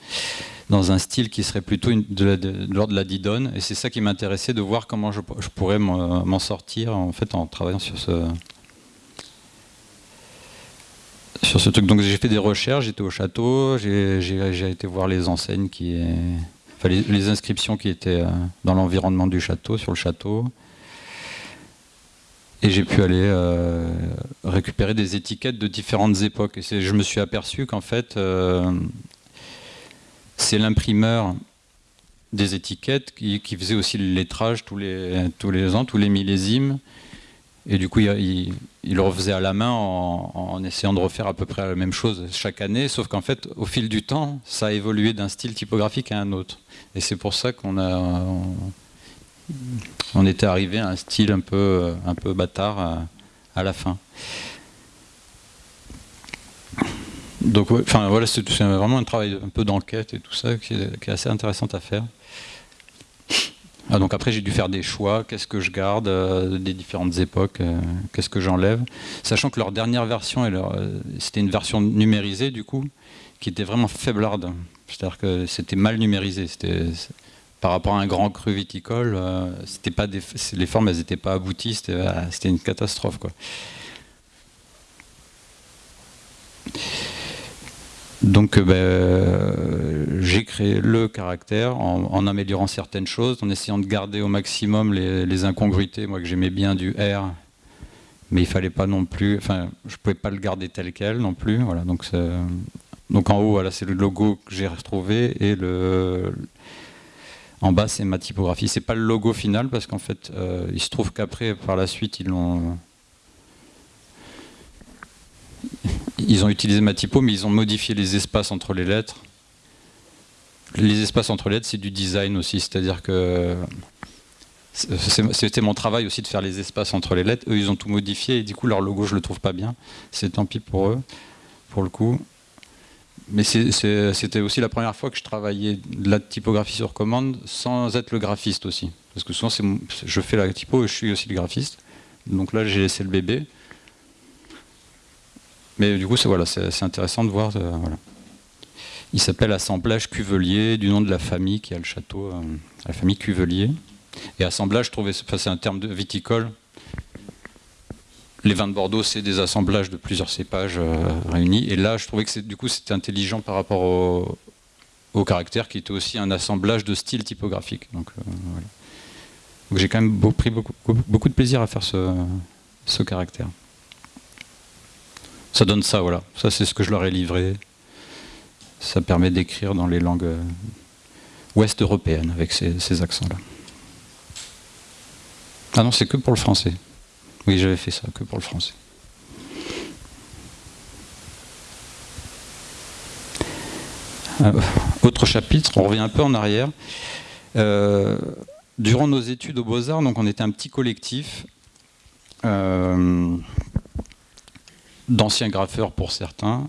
dans un style qui serait plutôt de l'ordre de la didone. Et c'est ça qui m'intéressait, de voir comment je, pourrais m'en sortir en, fait, en travaillant sur ce, sur ce truc. Donc j'ai fait des recherches, j'étais au château, j'ai été voir les enseignes les, inscriptions qui étaient euh, dans l'environnement du château, sur le château. Et j'ai pu aller euh, récupérer des étiquettes de différentes époques. Et je me suis aperçu qu'en fait, euh, c'est l'imprimeur des étiquettes qui, faisait aussi le lettrage tous les, tous les ans, tous les millésimes. Et du coup, il, le refaisait à la main en, essayant de refaire à peu près la même chose chaque année, sauf qu'en fait, au fil du temps, ça a évolué d'un style typographique à un autre. Et c'est pour ça qu'on a, on, était arrivé à un style un peu, un peu bâtard à la fin. Donc, enfin, voilà, c'est vraiment un travail un peu d'enquête et tout ça qui est, assez intéressant à faire. Ah, donc après, j'ai dû faire des choix. Qu'est-ce que je garde euh, des différentes époques euh, Qu'est-ce que j'enlève? Sachant que leur dernière version, euh, c'était une version numérisée, du coup, qui était vraiment faiblarde. C'est-à-dire que c'était mal numérisé. Par rapport à un grand cru viticole, pas les formes, elles n'étaient pas abouties. C'était une catastrophe. Quoi. Donc euh, ben, j'ai créé le caractère en, améliorant certaines choses, en essayant de garder au maximum les, incongruités, moi que j'aimais bien du R, mais il fallait pas non plus, enfin je pouvais pas le garder tel quel non plus. Voilà, donc, donc en haut voilà, c'est le logo que j'ai retrouvé et le, en bas c'est ma typographie. C'est pas le logo final parce qu'en fait euh, il se trouve qu'après par la suite ils l'ont ils ont utilisé ma typo, mais ils ont modifié les espaces entre les lettres. Les espaces entre les lettres, c'est du design aussi, c'est-à-dire que c'était mon travail aussi de faire les espaces entre les lettres. Eux, ils ont tout modifié et du coup, leur logo, je le trouve pas bien. C'est tant pis pour eux, pour le coup. Mais c'était aussi la première fois que je travaillais de la typographie sur commande sans être le graphiste aussi. Parce que souvent, je fais la typo et je suis aussi le graphiste. Donc là, j'ai laissé le bébé. Mais du coup, c'est intéressant de voir. Euh, Il s'appelle Assemblage Cuvelier, du nom de la famille qui a le château, euh, la famille Cuvelier. Et assemblage, c'est un terme de viticole. Les vins de Bordeaux, c'est des assemblages de plusieurs cépages euh, réunis. Et là, je trouvais que du coup, c'était intelligent par rapport au, caractère, qui était aussi un assemblage de styles typographiques. Donc, j'ai quand même pris beaucoup, de plaisir à faire ce caractère ça donne ça, voilà. Ça, c'est ce que je leur ai livré. Ça permet d'écrire dans les langues euh, ouest européennes avec ces, accents-là. Ah non, c'est que pour le français. Oui, j'avais fait ça, que pour le français. Euh, autre chapitre, on revient un peu en arrière. Euh, durant nos études aux Beaux-Arts, donc on était un petit collectif d'anciens graffeurs pour certains,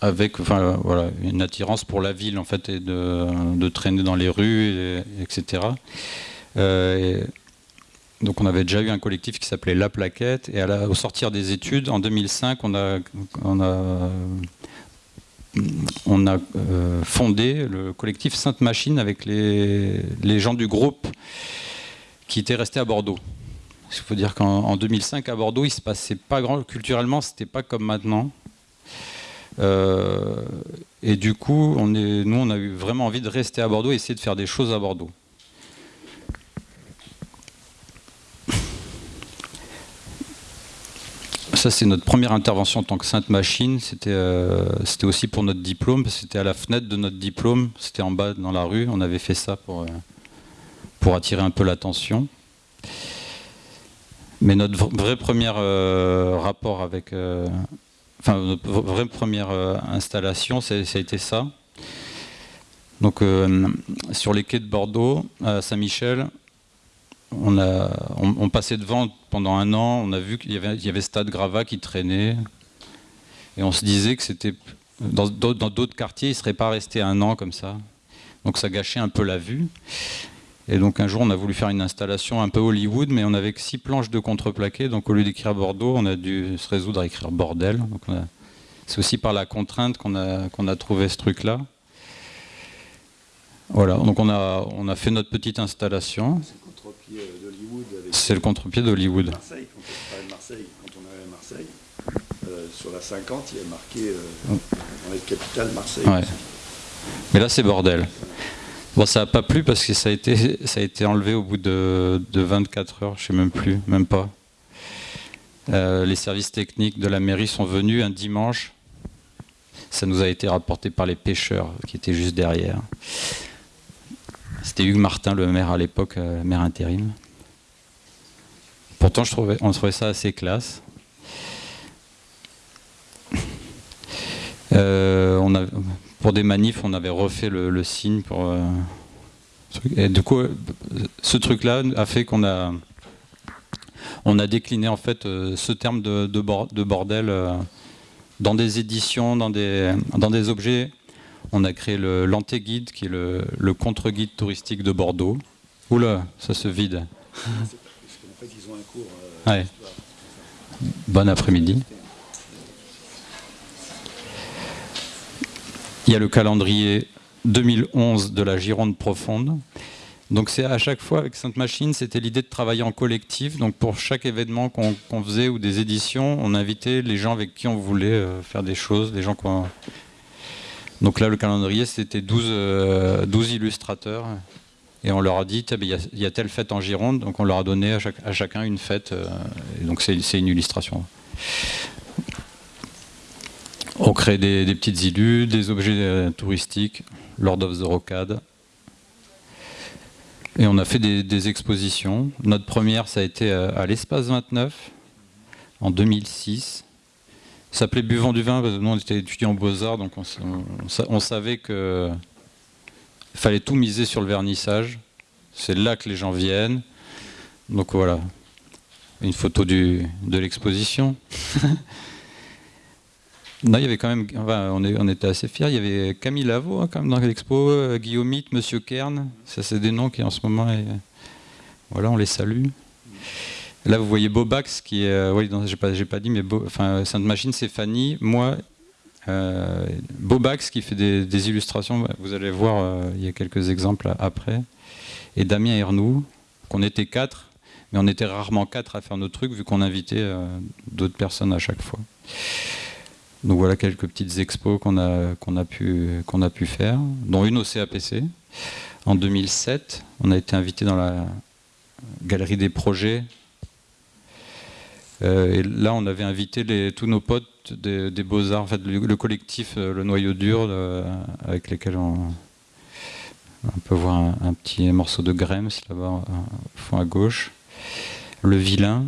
avec voilà, une attirance pour la ville en fait et de, traîner dans les rues, etc. Euh, donc on avait déjà eu un collectif qui s'appelait La Plaquette et au sortir des études, en 2005, on a, euh, fondé le collectif Sainte Machine avec les gens du groupe qui étaient restés à Bordeaux. Il faut dire qu'en 2005 à Bordeaux, il se passait pas grand culturellement, c'était pas comme maintenant. Euh, et du coup, nous, on a eu vraiment envie de rester à Bordeaux et essayer de faire des choses à Bordeaux. Ça, c'est notre première intervention en tant que Sainte Machine. C'était euh, aussi pour notre diplôme, c'était à la fenêtre de notre diplôme, c'était en bas dans la rue. On avait fait ça pour, euh, pour attirer un peu l'attention. Mais notre vrai premier euh, rapport avec, euh, enfin notre vraie première euh, installation, ça a été ça. Donc sur les quais de Bordeaux, à Saint-Michel, on, passait devant pendant un an, on a vu qu'il y avait, y avait Stade Grava qui traînait, et on se disait que c'était dans d'autres quartiers, il ne serait pas resté un an comme ça. Donc ça gâchait un peu la vue. Et donc un jour, on a voulu faire une installation un peu Hollywood, mais on n'avait que six planches de contreplaqué. Donc au lieu d'écrire Bordeaux, on a dû se résoudre à écrire bordel. C'est aussi par la contrainte qu'on a, qu'on a trouvé ce truc-là. Voilà, donc on a, on a fait notre petite installation. C'est le contre-pied d'Hollywood. Marseille, quand on parlait de Marseille, quand on arrive à Marseille, euh, sur la 50, il y a marqué euh, capitale Marseille. Ouais. Mais là, c'est bordel. Bon, ça n'a pas plu parce que ça a été, ça a été enlevé au bout de, de 24 heures, je ne sais même plus, même pas. Euh, les services techniques de la mairie sont venus un dimanche. Ça nous a été rapporté par les pêcheurs qui étaient juste derrière. C'était Hugues Martin, le maire à l'époque, euh, maire intérim. Pourtant, on trouvait ça assez classe. Euh, on a, pour des manifs, on avait refait le, signe pour. Euh, et du coup, ce truc-là a fait qu'on a, on a décliné en fait euh, ce terme de, de, bordel dans des éditions, dans des, dans des objets. On a créé l'antéguide, qui est le, le contre-guide touristique de Bordeaux. Oula, ça se vide. Bon après-midi. Il y a le calendrier 2011 de la Gironde profonde. Donc c'est à chaque fois avec Sainte Machine, c'était l'idée de travailler en collectif. Donc pour chaque événement qu'on faisait ou des éditions, on invitait les gens avec qui on voulait euh, faire des choses, les gens qu'on... Donc là le calendrier c'était 12, 12 euh, illustrateurs et on leur a dit il y, a telle fête en Gironde, donc on leur a donné à, chacun une fête. Euh, et donc c'est une illustration. On crée des, petites illus, des objets euh, touristiques, Lord of the Rocade. Et on a fait des, expositions. Notre première, ça a été euh, à l'Espace 29, en 2006. Ça s'appelait Buvant du vin, parce que nous, on était étudiants en Beaux-Arts, donc on, savait qu'il fallait tout miser sur le vernissage. C'est là que les gens viennent. Donc voilà, une photo de l'exposition. Non, il y avait quand même, on, était assez fiers. Il y avait Camille Lavaux hein, quand même dans l'expo, euh, Guillaumite, Monsieur Kern. Ça, c'est des noms qui en ce moment, voilà, on les salue. Là, vous voyez Bobax qui est, euh, oui, j'ai pas, pas dit, mais enfin, Sainte Machine, c'est Fanny. Moi, euh, Bobax qui fait des, illustrations. Vous allez voir, il y a quelques exemples après. Et Damien Ernoux, qu'on était quatre, mais on était rarement quatre à faire nos trucs vu qu'on invitait d'autres personnes à chaque fois. Donc voilà quelques petites expos qu'on a, a, pu, a pu faire, dont une au CAPC. En 2007, on a été invité dans la galerie des projets. Euh, et là, on avait invité tous nos potes des, Beaux-Arts, le, collectif euh, Le Noyau Dur, euh, avec lesquels on, on peut voir un, petit morceau de Grems là-bas, au fond à gauche. Le Vilain,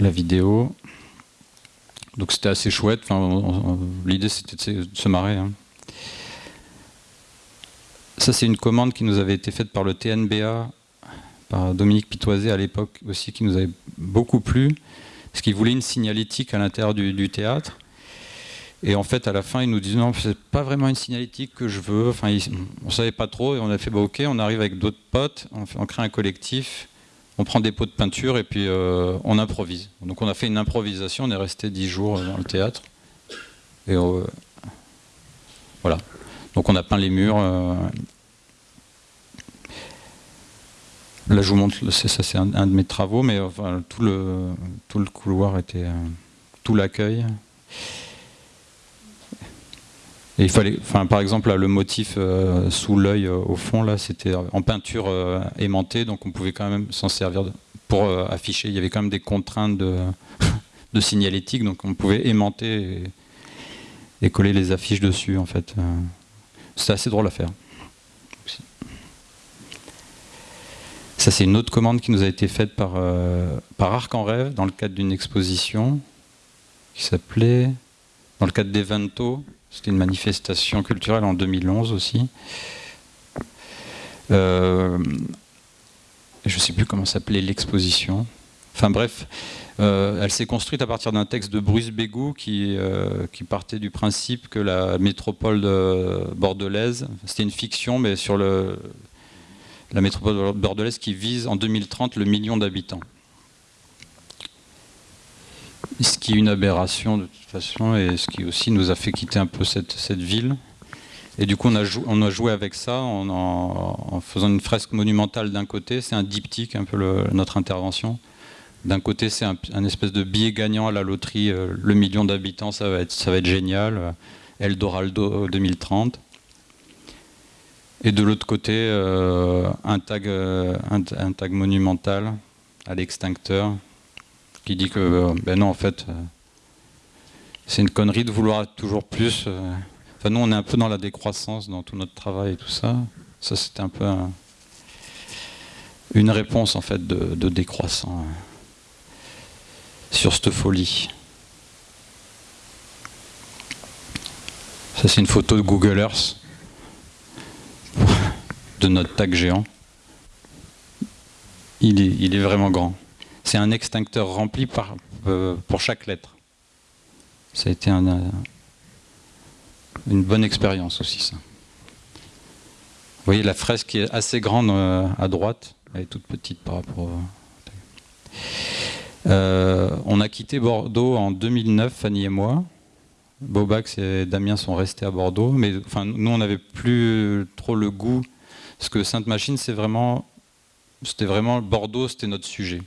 la vidéo, donc c'était assez chouette. L'idée c'était de se marrer. Hein. Ça c'est une commande qui nous avait été faite par le TNBA, par Dominique Pitoisé à l'époque aussi, qui nous avait beaucoup plu, parce qu'il voulait une signalétique à l'intérieur du, théâtre. Et en fait, à la fin, il nous disait non, c'est pas vraiment une signalétique que je veux. Enfin, on savait pas trop, et on a fait bah, ok, on arrive avec d'autres potes, on crée un collectif on prend des pots de peinture et puis euh, on improvise. Donc on a fait une improvisation, on est resté dix jours dans le théâtre. Et euh, voilà. Donc on a peint les murs. Euh. Là je vous montre, ça c'est un, de mes travaux, mais tout, le, tout le couloir était, tout l'accueil il fallait, par exemple, le motif euh, sous l'œil euh, au fond, là, c'était en peinture euh, aimantée, donc on pouvait quand même s'en servir pour afficher. Il y avait quand même des contraintes de, de signalétique, donc on pouvait aimanter et, coller les affiches dessus, en fait. C'était assez drôle à faire. Ça, c'est une autre commande qui nous a été faite par, par Arc en Rêve dans le cadre d'une exposition qui s'appelait, dans le cadre d'Evento, c'était une manifestation culturelle en 2011 aussi. Euh, je ne sais plus comment s'appelait l'exposition. Enfin bref, euh, elle s'est construite à partir d'un texte de Bruce Bégou qui, euh, qui, partait du principe que la métropole bordelaise, c'était une fiction, mais sur la métropole bordelaise qui vise en 2030 le million d'habitants ce qui est une aberration de toute façon et ce qui aussi nous a fait quitter un peu cette, ville. Et du coup, on a, joué avec ça en, faisant une fresque monumentale d'un côté. C'est un diptyque, un peu notre intervention. D'un côté, c'est un, espèce de billet gagnant à la loterie. Euh, le million d'habitants, ça, va être, génial. Eldorado 2030. Et de l'autre côté, euh, euh, un, tag monumental à l'extincteur qui dit que, ben non, en fait, c'est une connerie de vouloir toujours plus nous, on est un peu dans la décroissance dans tout notre travail et tout ça. Ça, c'était un peu une réponse en fait de, décroissant euh, sur cette folie. Ça, c'est une photo de Google Earth de notre tag géant. Il est, il est vraiment grand. C'est un extincteur rempli euh, pour chaque lettre. Ça a été un, une bonne expérience aussi ça. Vous voyez la fresque qui est assez grande euh, à droite, elle est toute petite par rapport. Euh, on a quitté Bordeaux en 2009, Fanny et moi. Bobax et Damien sont restés à Bordeaux, mais enfin, nous on n'avait plus trop le goût, parce que Sainte-Machine c'est vraiment, c'était vraiment Bordeaux, c'était notre sujet.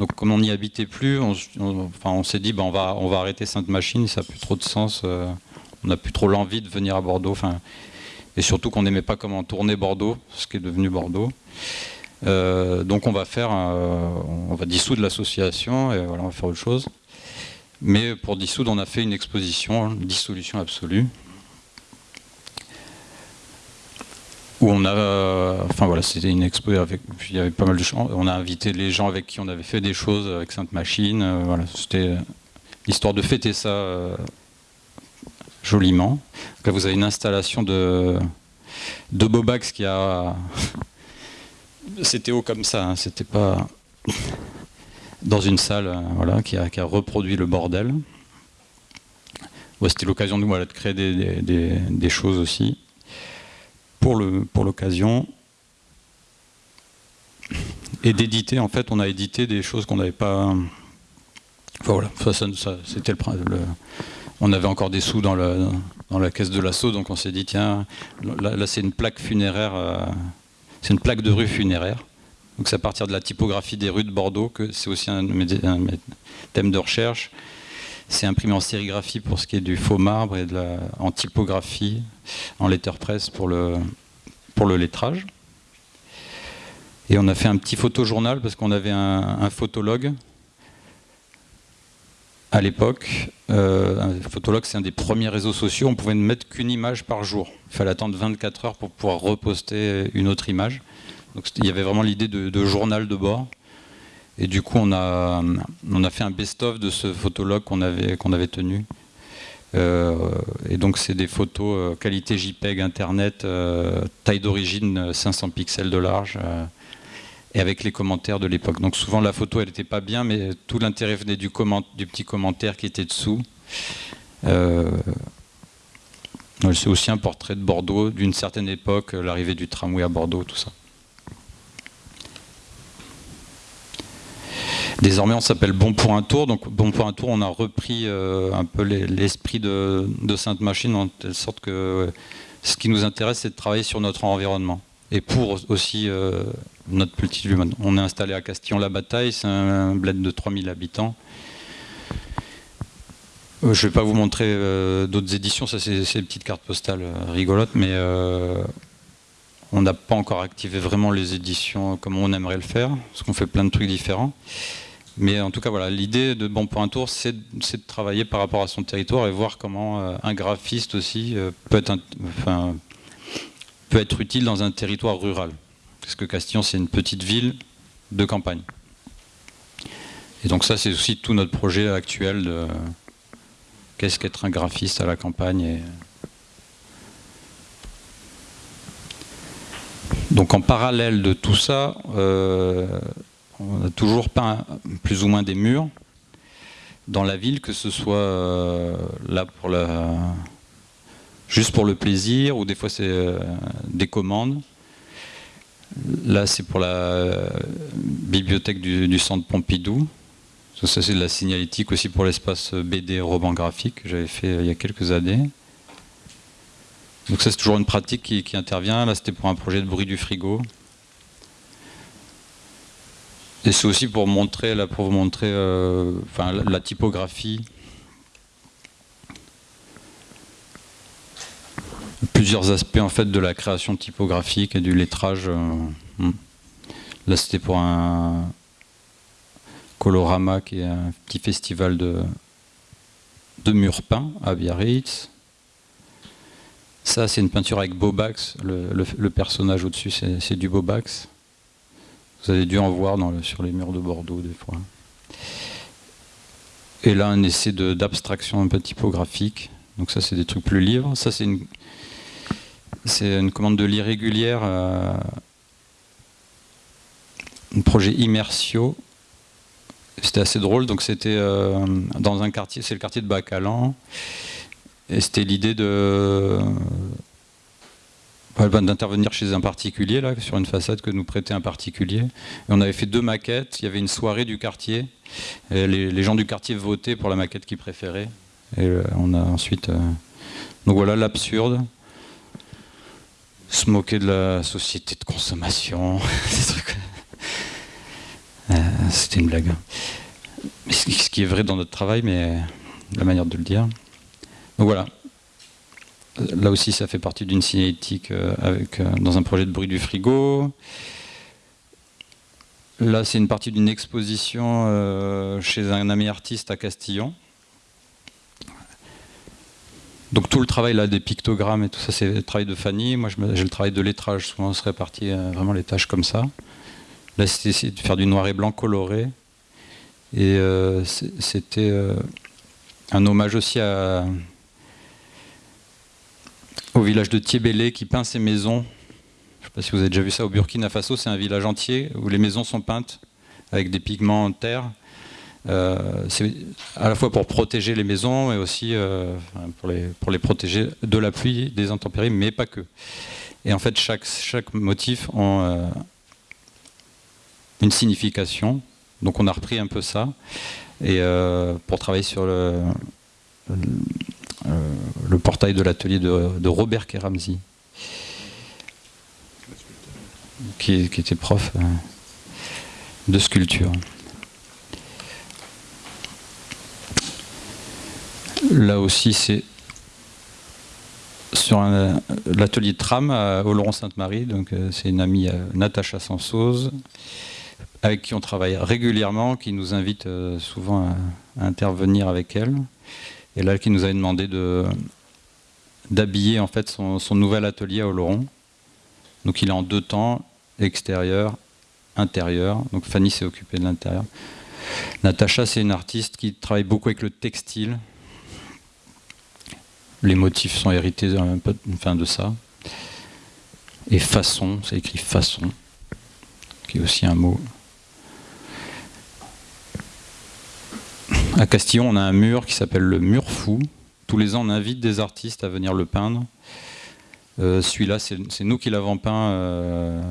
Donc comme on n'y habitait plus, on, s'est dit ben, on, va, arrêter Sainte-Machine, ça n'a plus trop de sens. Euh, on n'a plus trop l'envie de venir à Bordeaux. et surtout qu'on n'aimait pas comment tourner Bordeaux, ce qui est devenu Bordeaux. Euh, donc on va faire, on va dissoudre l'association et voilà, on va faire autre chose. Mais pour dissoudre, on a fait une exposition, une dissolution absolue, où on a, enfin voilà, c'était une expo avec, il y avait pas mal de gens. On a invité les gens avec qui on avait fait des choses avec Sainte Machine. Euh, voilà, c'était l'histoire de fêter ça euh, joliment. là, vous avez une installation de, de Bobax qui a... C'était haut comme ça, hein, c'était pas dans une salle euh, voilà, qui, a, reproduit le bordel. c'était l'occasion de, de créer des, choses aussi pour l'occasion. Pour et d'éditer, en fait, on a édité des choses qu'on n'avait pas... Voilà, ça, c'était le, on avait encore des sous dans, la caisse de l'assaut, donc on s'est dit, tiens, là, c'est une plaque funéraire, euh, c'est une plaque de rue funéraire. Donc c'est à partir de la typographie des rues de Bordeaux que c'est aussi un, thème de recherche. C'est imprimé en sérigraphie pour ce qui est du faux marbre et de la, en typographie, en letterpress pour le, pour le lettrage. Et on a fait un petit photojournal parce qu'on avait un photologue à l'époque, euh, un photologue, c'est un des premiers réseaux sociaux, on pouvait ne mettre qu'une image par jour. Il fallait attendre 24 heures pour pouvoir reposter une autre image. Donc il y avait vraiment l'idée de, journal de bord. Et du coup, on a, on a fait un best-of de ce photologue qu'on avait, avait tenu. Euh, et donc c'est des photos euh, qualité JPEG Internet, taille d'origine 500 pixels de large, et avec les commentaires de l'époque. Donc souvent la photo elle n'était pas bien, mais tout l'intérêt venait du, du, petit commentaire qui était dessous. Euh, c'est aussi un portrait de Bordeaux d'une certaine époque, l'arrivée du tramway à Bordeaux, tout ça. Désormais, on s'appelle Bon pour un tour. Donc, Bon pour un tour, on a repris euh, un peu l'esprit de, Sainte Machine, en telle sorte que ce qui nous intéresse, c'est de travailler sur notre environnement. Et pour aussi euh, notre petite vue. On est installé à Castillon-la-Bataille, c'est un bled de 3000 habitants. Euh, je ne vais pas vous montrer d'autres éditions, ça c'est des petites cartes postales rigolotes, mais on n'a pas encore activé vraiment les éditions comme on aimerait le faire, parce qu'on fait plein de trucs différents. Mais en tout cas, voilà, l'idée de Bon pour un tour, c'est de travailler par rapport à son territoire et voir comment un graphiste aussi peut être, peut être utile dans un territoire rural parce que Castillon c'est une petite ville de campagne. Et donc ça c'est aussi tout notre projet actuel de qu'est-ce qu'être un graphiste à la campagne. Donc en parallèle de tout ça, euh, on a toujours peint plus ou moins des murs dans la ville, que ce soit euh, là pour juste pour le plaisir, ou des fois c'est euh, des commandes. Là, c'est pour la bibliothèque du, centre Pompidou. Ça, c'est de la signalétique aussi pour l'espace BD roman graphique que j'avais fait euh, il y a quelques années. Donc ça c'est toujours une pratique qui, intervient. Là c'était pour un projet de bruit du frigo. Et c'est aussi pour montrer, pour vous montrer euh, enfin, la, typographie. Plusieurs aspects en fait de la création typographique et du lettrage. Euh, hmm. Là c'était pour un Colorama qui est un petit festival de, de murs peints à Biarritz. Ça, c'est une peinture avec Bobax. Le, personnage au-dessus, c'est du Bobax. Vous avez dû en voir sur les murs de Bordeaux, des fois. Et là, un essai d'abstraction un peu typographique. Donc ça, c'est des trucs plus libres. Ça, c'est une, commande de l'irrégulière, euh, un projet Immersio, c'était assez drôle. Donc c'était euh, dans un quartier, c'est le quartier de Bacalan, et c'était l'idée de d'intervenir chez un particulier là sur une façade que nous prêtait un particulier. Et on avait fait deux maquettes. Il y avait une soirée du quartier. Les, gens du quartier votaient pour la maquette qu'ils préféraient. Et euh, on a ensuite. Euh, donc voilà l'absurde. Se moquer de la société de consommation. Euh, c'était une blague. Ce qui est vrai dans notre travail, mais la manière de le dire. Donc voilà. Là aussi, ça fait partie d'une cinétique euh, euh, dans un projet de bruit du frigo. Là, c'est une partie d'une exposition chez un ami artiste à Castillon. Donc tout le travail là des pictogrammes et tout ça, c'est le travail de Fanny. Moi, j'ai le travail de lettrage. Souvent, on se répartit vraiment les tâches comme ça. Là, c'était de faire du noir et blanc coloré. Et euh, c'était euh, un hommage aussi à, au village de Thiébélé qui peint ses maisons. Je ne sais pas si vous avez déjà vu ça au Burkina Faso, c'est un village entier où les maisons sont peintes avec des pigments en terre. Euh, c'est à la fois pour protéger les maisons et aussi pour, les, pour les protéger de la pluie, des intempéries, mais pas que. Et en fait, chaque, chaque motif ont une signification. Donc on a repris un peu ça et euh, pour travailler sur le, portail de l'atelier de, Robert Keramzi, qui, était prof euh, de sculpture. Là aussi, c'est sur l'atelier de tram à Oloron-Sainte-Marie. Donc, euh, c'est une amie, Natacha Sansose, avec qui on travaille régulièrement, qui nous invite euh, souvent à, intervenir avec elle. Et là, qui nous a demandé d'habiller en fait son, nouvel atelier à Oloron. Donc il est en deux temps, extérieur, intérieur. Donc Fanny s'est occupée de l'intérieur. Natacha, c'est une artiste qui travaille beaucoup avec le textile. Les motifs sont hérités enfin, de ça. Et façon, c'est écrit façon, qui est aussi un mot À Castillon, on a un mur qui s'appelle le mur fou. Tous les ans, on invite des artistes à venir le peindre. Euh, celui-là, c'est nous qui l'avons peint euh,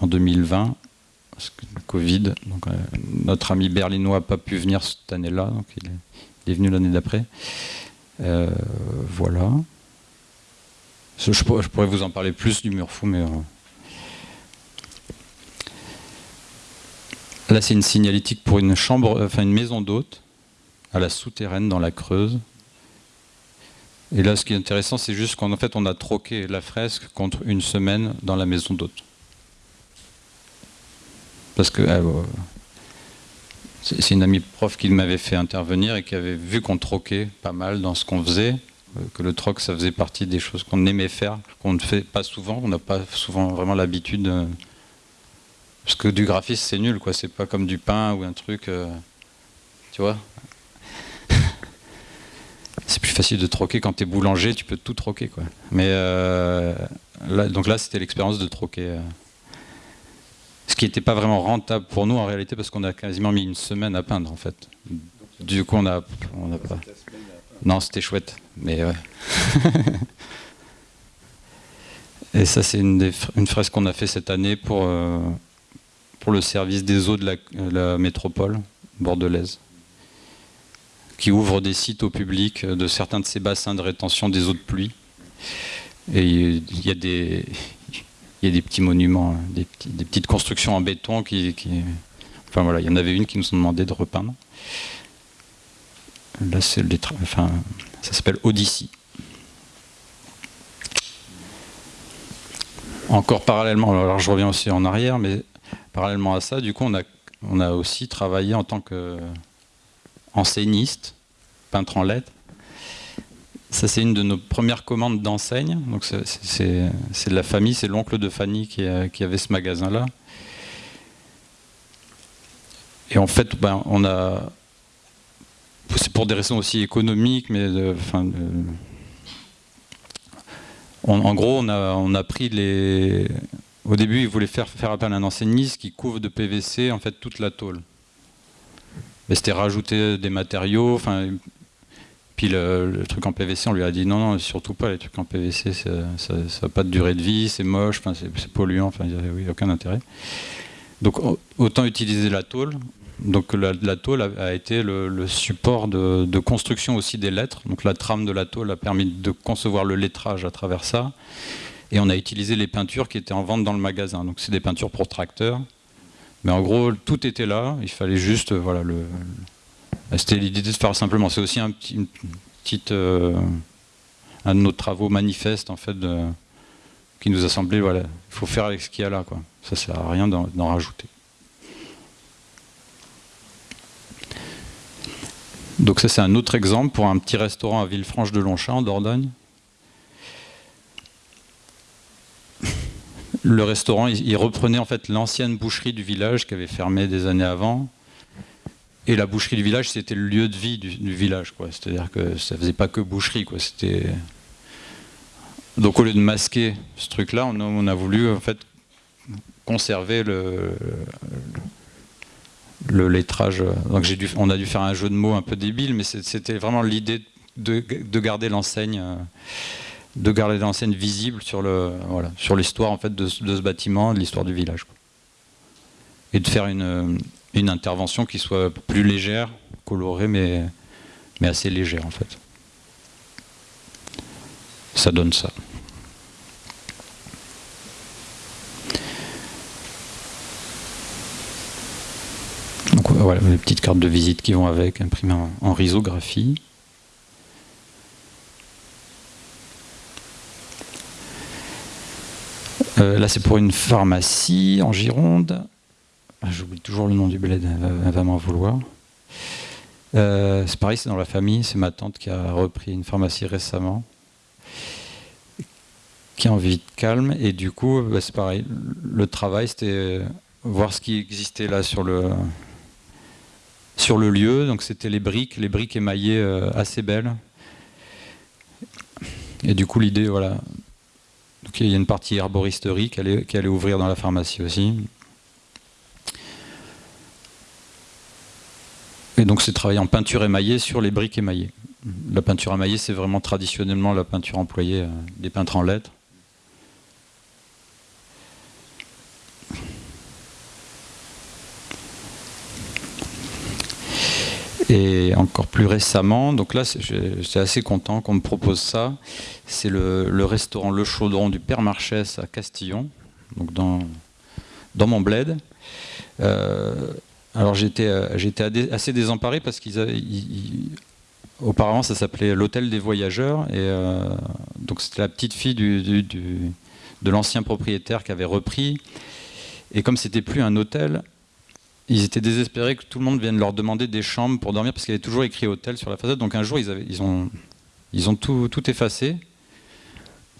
en 2020, parce que Covid. Donc, euh, notre ami berlinois n'a pas pu venir cette année-là, donc il est, venu l'année d'après. voilà. Je, pourrais vous en parler plus du mur fou, mais Là, c'est une signalétique pour une chambre, euh, enfin une maison d'hôte, à la souterraine dans la Creuse. Et là, ce qui est intéressant, c'est juste qu'en fait, on a troqué la fresque contre une semaine dans la maison d'hôte. Parce que euh, c'est une amie prof qui m'avait fait intervenir et qui avait vu qu'on troquait pas mal dans ce qu'on faisait, euh, que le troc, ça faisait partie des choses qu'on aimait faire, qu'on ne fait pas souvent, on n'a pas souvent vraiment l'habitude parce que du graphisme, c'est nul, quoi. C'est pas comme du pain ou un truc. Euh, tu vois C'est plus facile de troquer quand tu es boulanger, tu peux tout troquer, quoi. Mais euh, donc là, c'était l'expérience de troquer. Euh, ce qui n'était pas vraiment rentable pour nous en réalité, parce qu'on a quasiment mis une semaine à peindre, en fait. Du coup, on a, on a pas. Non, c'était chouette, mais ouais. Et ça, c'est une, une, fresque qu'on a fait cette année pour pour le service des eaux de la, métropole bordelaise, qui ouvre des sites au public de certains de ces bassins de rétention des eaux de pluie. Et il y a des, il y a des petits monuments, des, des petites constructions en béton qui, Enfin voilà, il y en avait une qui nous ont demandé de repeindre. Là, c'est enfin, ça s'appelle Odyssey. Encore parallèlement, alors je reviens aussi en arrière, mais parallèlement à ça, du coup, on a, aussi travaillé en tant qu'enseigniste, peintre en lettres. Ça, c'est une de nos premières commandes d'enseigne. C'est de la famille, c'est l'oncle de Fanny qui, avait ce magasin-là. Et en fait, ben, on a. C'est pour des raisons aussi économiques, mais. en gros, on a, on a pris les. Au début, ils voulaient faire, faire appel à un enseigniste qui couvre de PVC en fait toute la tôle. Mais c'était rajouter des matériaux. Enfin, puis le, truc en PVC, on lui a dit non, non, surtout pas les trucs en PVC, ça n'a pas de durée de vie, c'est moche, c'est polluant, enfin, il n'y a oui, aucun intérêt. Donc autant utiliser la tôle. Donc la, tôle a, été le, support de, construction aussi des lettres. Donc la trame de la tôle a permis de concevoir le lettrage à travers ça. Et on a utilisé les peintures qui étaient en vente dans le magasin. Donc c'est des peintures pour tracteurs. Mais en gros, tout était là. Il fallait juste, voilà, le, c'était l'idée de faire simplement. C'est aussi un petit, une petite, euh, un de nos travaux manifestes en fait, qui nous a semblé, voilà, il faut faire avec ce qu'il y a là, quoi. Ça sert à rien d'en rajouter. Donc ça c'est un autre exemple pour un petit restaurant à Villefranche de Longchamp en Dordogne. Le restaurant, il reprenait en fait l'ancienne boucherie du village qui avait fermé des années avant. Et la boucherie du village, c'était le lieu de vie du, village. C'est-à-dire que ça faisait pas que boucherie. Quoi. Donc au lieu de masquer ce truc-là, on, a voulu en fait conserver le, le lettrage. Donc dû, on a dû faire un jeu de mots un peu débile, mais c'était vraiment l'idée de, garder l'enseigne, de garder l'enseigne visible sur le, voilà, sur l'histoire en fait de, ce bâtiment, de l'histoire du village, et de faire une, une, intervention qui soit plus légère, colorée, mais, mais assez légère en fait. Ça donne ça. voilà, les petites cartes de visite qui vont avec, imprimées en, risographie. Euh, là, c'est pour une pharmacie en Gironde. Ah, j'oublie toujours le nom du bled, elle va, m'en vouloir. Euh, c'est pareil, c'est dans la famille. C'est ma tante qui a repris une pharmacie récemment, qui a envie de calme. Et du coup, bah, c'est pareil. Le travail, c'était voir ce qui existait là sur le, sur le lieu. Donc c'était les briques, les briques émaillées euh, assez belles. Et du coup l'idée, voilà. Donc il y a une partie herboristerie qui allait, qui allait ouvrir dans la pharmacie aussi. Et donc c'est travailler en peinture émaillée sur les briques émaillées. La peinture émaillée, c'est vraiment traditionnellement la peinture employée euh, des peintres en lettres. Et encore plus récemment, donc là j'étais assez content qu'on me propose ça, c'est le, restaurant Le Chaudron du Père Marchès à Castillon, donc dans, dans mon bled. Euh, alors j'étais assez désemparé parce qu'ils auparavant ça s'appelait l'hôtel des voyageurs et euh, donc c'était la petite fille du, de l'ancien propriétaire qui avait repris et comme c'était plus un hôtel ils étaient désespérés que tout le monde vienne leur demander des chambres pour dormir parce qu'il y avait toujours écrit hôtel sur la façade. Donc un jour, ils, ont, tout effacé.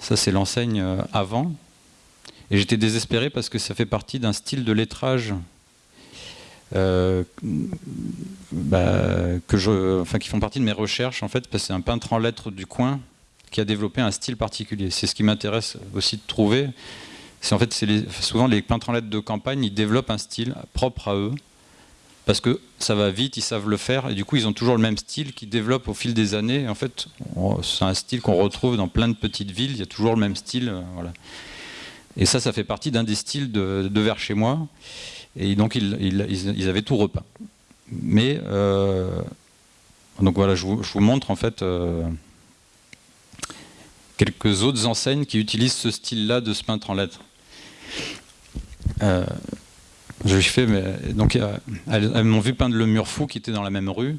Ça, c'est l'enseigne euh, avant. Et j'étais désespéré parce que ça fait partie d'un style de lettrage euh, bah, que je, enfin, qui font partie de mes recherches en fait, parce que c'est un peintre en lettres du coin qui a développé un style particulier. C'est ce qui m'intéresse aussi de trouver c'est en fait souvent les peintres en lettres de campagne, ils développent un style propre à eux parce que ça va vite, ils savent le faire et du coup ils ont toujours le même style qu'ils développent au fil des années. en fait, c'est un style qu'on retrouve dans plein de petites villes. Il y a toujours le même style, euh. Et ça, ça fait partie d'un des styles de, de, vers chez moi. Et donc ils, avaient tout repeint. Mais euh, donc voilà, je vous, montre en fait. Euh, quelques autres enseignes qui utilisent ce style-là de se peintre en lettres. Euh, je lui fais, mais donc elles, m'ont vu peindre le mur fou qui était dans la même rue.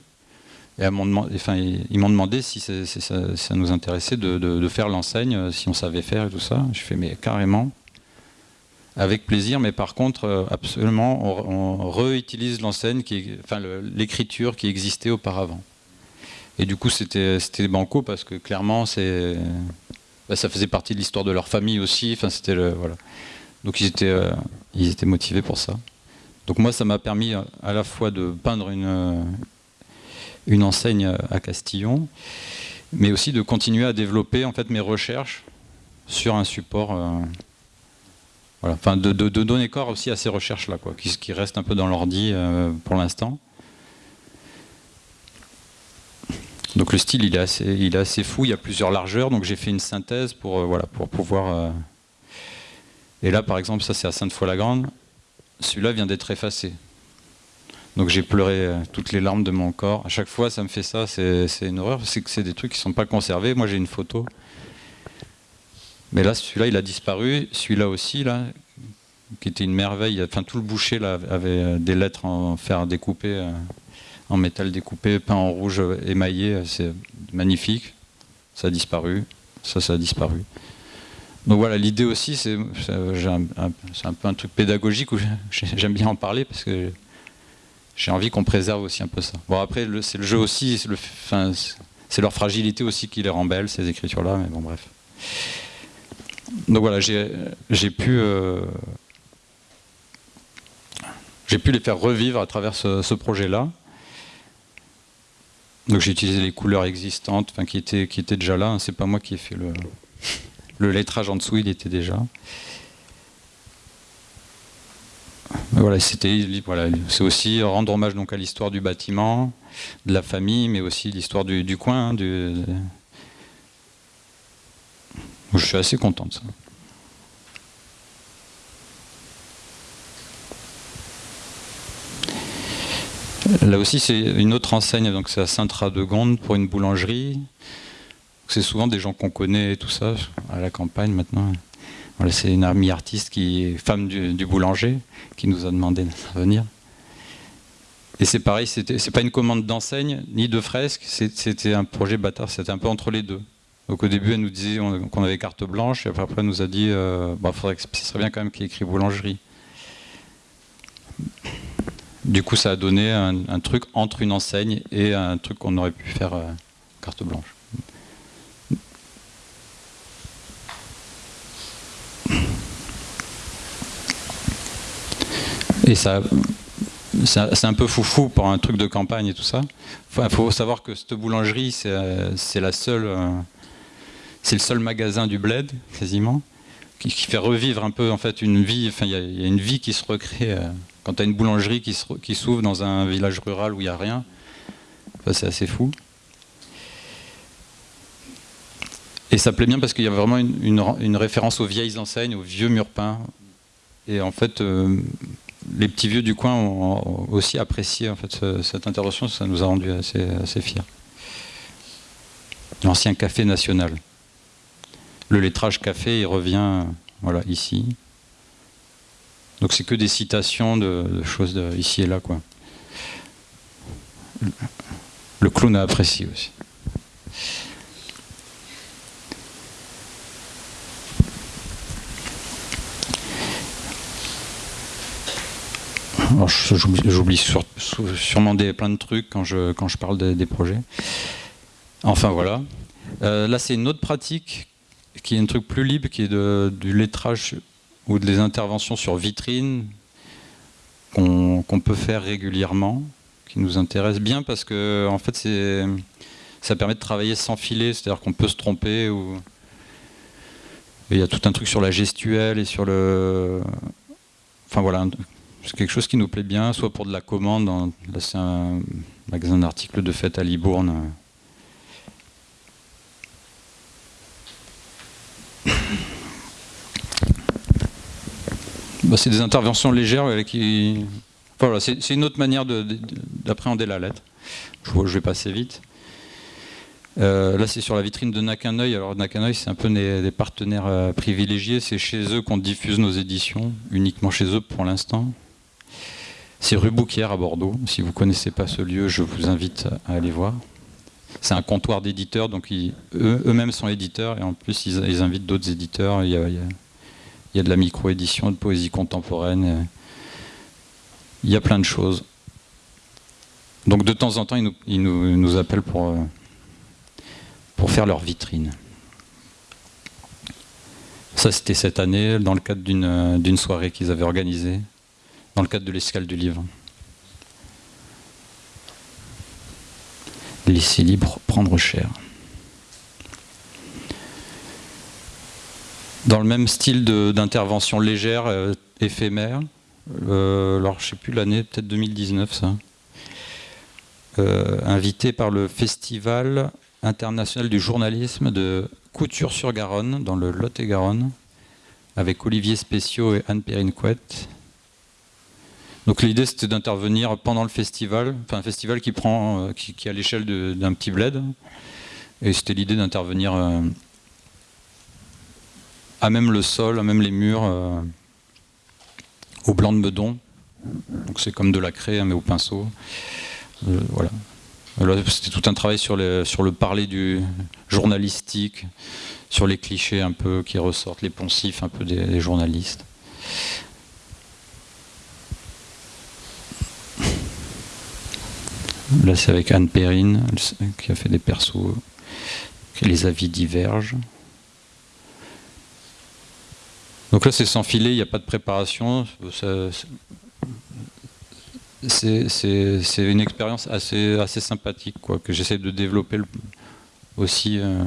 Et ils m'ont demandé si, ça, nous intéressait de, faire l'enseigne, si on savait faire et tout ça. Je fais, mais carrément, avec plaisir, mais par contre, euh, absolument, on, réutilise l'enseigne, enfin, l'écriture qui existait auparavant. Et du coup, c'était banco parce que clairement, bah, ça faisait partie de l'histoire de leur famille aussi. Enfin, c'était le, voilà. Donc ils étaient, euh, ils étaient motivés pour ça. Donc moi, ça m'a permis euh, à la fois de peindre une, euh, une enseigne à Castillon, mais aussi de continuer à développer en fait mes recherches sur un support. voilà. Enfin, de, donner corps aussi à ces recherches-là, quoi, qui, qui restent un peu dans l'ordi pour l'instant. Donc le style, il est assez, il est assez fou. Il y a plusieurs largeurs, donc j'ai fait une synthèse pour, voilà, pour pouvoir et là, par exemple, ça c'est à Sainte-Foy-la-Grande. Celui-là vient d'être effacé. Donc j'ai pleuré euh, toutes les larmes de mon corps. À chaque fois, ça me fait ça, c'est une horreur. C'est que c'est des trucs qui ne sont pas conservés. Moi, j'ai une photo. Mais là, celui-là, il a disparu. Celui-là aussi, là, qui était une merveille. Enfin, tout le boucher avait euh, des lettres en fer découpé, euh, en métal découpé, peint en rouge émaillé. C'est magnifique. Ça a disparu. Ça, ça a disparu. Donc voilà, l'idée aussi, c'est un, peu un truc pédagogique où j'aime bien en parler parce que j'ai envie qu'on préserve aussi un peu ça. Bon après, c'est le jeu aussi, c'est leur fragilité aussi qui les rend belles, ces écritures-là, mais bon bref. Donc voilà, j'ai pu... Euh, pu les faire revivre à travers ce, projet-là. Donc j'ai utilisé les couleurs existantes, enfin, qui, étaient, qui étaient déjà là, hein. c'est pas moi qui ai fait le, le lettrage en dessous, il était déjà. Voilà, c'était voilà, c'est aussi rendre hommage donc à l'histoire du bâtiment, de la famille, mais aussi l'histoire du, coin. Hein, du, Je suis assez content de ça. Là aussi, c'est une autre enseigne, donc c'est à Saint-Radegonde pour une boulangerie. C'est souvent des gens qu'on connaît et tout ça, à la campagne maintenant. Voilà, c'est une amie artiste qui est femme du, boulanger qui nous a demandé d'intervenir. Et c'est pareil, c'est pas une commande d'enseigne ni de fresque, c'était un projet bâtard, c'était un peu entre les deux. Donc au début, elle nous disait qu'on avait carte blanche, et après, elle nous a dit euh, bah, faudrait que, ce serait bien quand même qu'il écrit boulangerie. Du coup, ça a donné un, truc entre une enseigne et un truc qu'on aurait pu faire euh, carte blanche. Et ça, c'est un peu foufou pour un truc de campagne et tout ça. Il faut savoir que cette boulangerie, c'est la seule, euh, c'est le seul magasin du bled, quasiment, qui, fait revivre un peu en fait une vie. Enfin, il y, a une vie qui se recrée euh, quand tu as une boulangerie qui s'ouvre dans un village rural où il n'y a rien. c'est assez fou. Et ça plaît bien parce qu'il y a vraiment une, référence aux vieilles enseignes, aux vieux murs peints. Et en fait, euh, les petits vieux du coin ont aussi apprécié en fait, cette intervention, ça nous a rendu assez, fiers. L'ancien café national. Le lettrage café, il revient voilà, ici. Donc c'est que des citations de, choses ici et là. Quoi. Le clown a apprécié aussi. J'oublie sûrement des, plein de trucs quand je, quand je parle des, projets. Enfin voilà. Euh, là c'est une autre pratique qui est un truc plus libre, qui est de, du lettrage ou des interventions sur vitrine qu'on peut faire régulièrement, qui nous intéresse bien parce que en fait ça permet de travailler sans filet, c'est-à-dire qu'on peut se tromper ou il y a tout un truc sur la gestuelle et sur le enfin voilà c'est quelque chose qui nous plaît bien, soit pour de la commande, là c'est un magasin d'articles de fête à Libourne. Bah, c'est des interventions légères qui... voilà, c'est une autre manière d'appréhender la lettre. Je, vais passer vite. Euh, là, c'est sur la vitrine de Nakanoi. Alors, Nakanoi, c'est un peu des, partenaires euh, privilégiés. C'est chez eux qu'on diffuse nos éditions, uniquement chez eux pour l'instant. C'est rue Bouquière à Bordeaux. Si vous ne connaissez pas ce lieu, je vous invite à aller voir. C'est un comptoir d'éditeurs, donc eux-mêmes sont éditeurs et en plus ils, invitent d'autres éditeurs. Il y, a, de la micro-édition, de poésie contemporaine. Il y a plein de choses. Donc de temps en temps, ils nous, appellent pour, euh, pour faire leur vitrine. Ça, c'était cette année, dans le cadre d'une soirée qu'ils avaient organisée, dans le cadre de l'escale du livre. Laisser libre, prendre cher. Dans le même style d'intervention légère, euh, éphémère, euh, alors je ne sais plus l'année, peut-être 2019 ça, euh, invité par le Festival international du journalisme de Couture-sur-Garonne, dans le Lot-et-Garonne, avec Olivier Spéciaux et Anne-Perrine Couette. Donc l'idée c'était d'intervenir pendant le festival, enfin un festival qui prend, euh, qui, à l'échelle d'un petit bled, et c'était l'idée d'intervenir euh, à même le sol, à même les murs, au blanc de Meudon. Donc c'est comme de la craie hein, mais au pinceau. Euh. C'était tout un travail sur le parler du journalistique, sur les clichés un peu qui ressortent, les poncifs un peu des, journalistes. Là, c'est avec Anne Perrine, qui a fait des persos, les avis divergent. Donc là, c'est sans filet, il n'y a pas de préparation c'est une expérience assez, sympathique que j'essaie de développer aussi. Euh.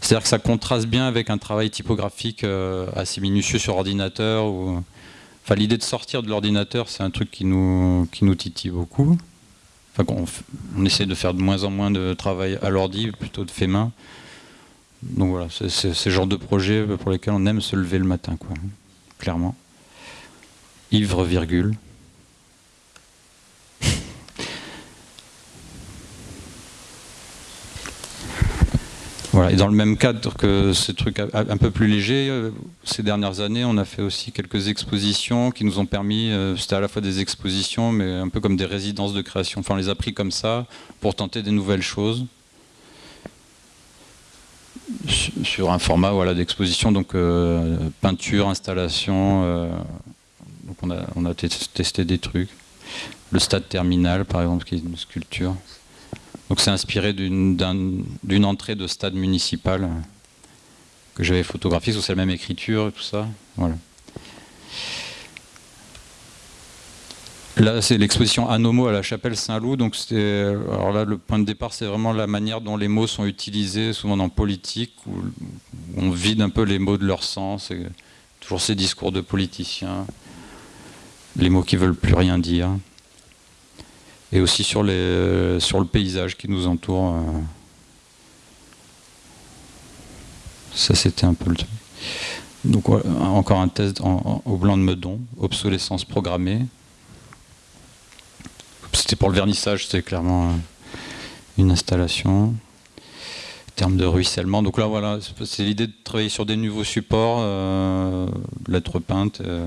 C'est-à-dire que ça contraste bien avec un travail typographique euh, assez minutieux sur ordinateur. Enfin, L'idée de sortir de l'ordinateur, c'est un truc qui nous, qui nous titille beaucoup. On, essaie de faire de moins en moins de travail à l'ordi, plutôt de fait main. Donc voilà, c'est ce genre de projet pour lesquels on aime se lever le matin, quoi, clairement. Ivre, virgule. Et dans le même cadre que ce truc un peu plus léger, euh, ces dernières années, on a fait aussi quelques expositions qui nous ont permis, euh, c'était à la fois des expositions, mais un peu comme des résidences de création. Enfin, on les a pris comme ça pour tenter des nouvelles choses sur un format voilà, d'exposition, donc euh, peinture, installation. donc on a testé des trucs. Le stade terminal, par exemple, qui est une sculpture. Donc c'est inspiré d'une entrée de stade municipal que j'avais photographiée, c'est la même écriture et tout ça. Voilà. Là, c'est l'exposition Anomo à la chapelle Saint-Loup. Donc, alors là, le point de départ, c'est vraiment la manière dont les mots sont utilisés, souvent en politique, où on vide un peu les mots de leur sens. Toujours ces discours de politiciens, les mots qui veulent plus rien dire et aussi sur, les, sur le paysage qui nous entoure. Euh. Ça, c'était un peu le truc. Donc, encore un test au blanc de Meudon, obsolescence programmée. C'était pour le vernissage, c'était clairement euh, une installation. termes de ruissellement. Donc là, voilà, c'est l'idée de travailler sur des nouveaux supports, euh, lettres peintes. Euh,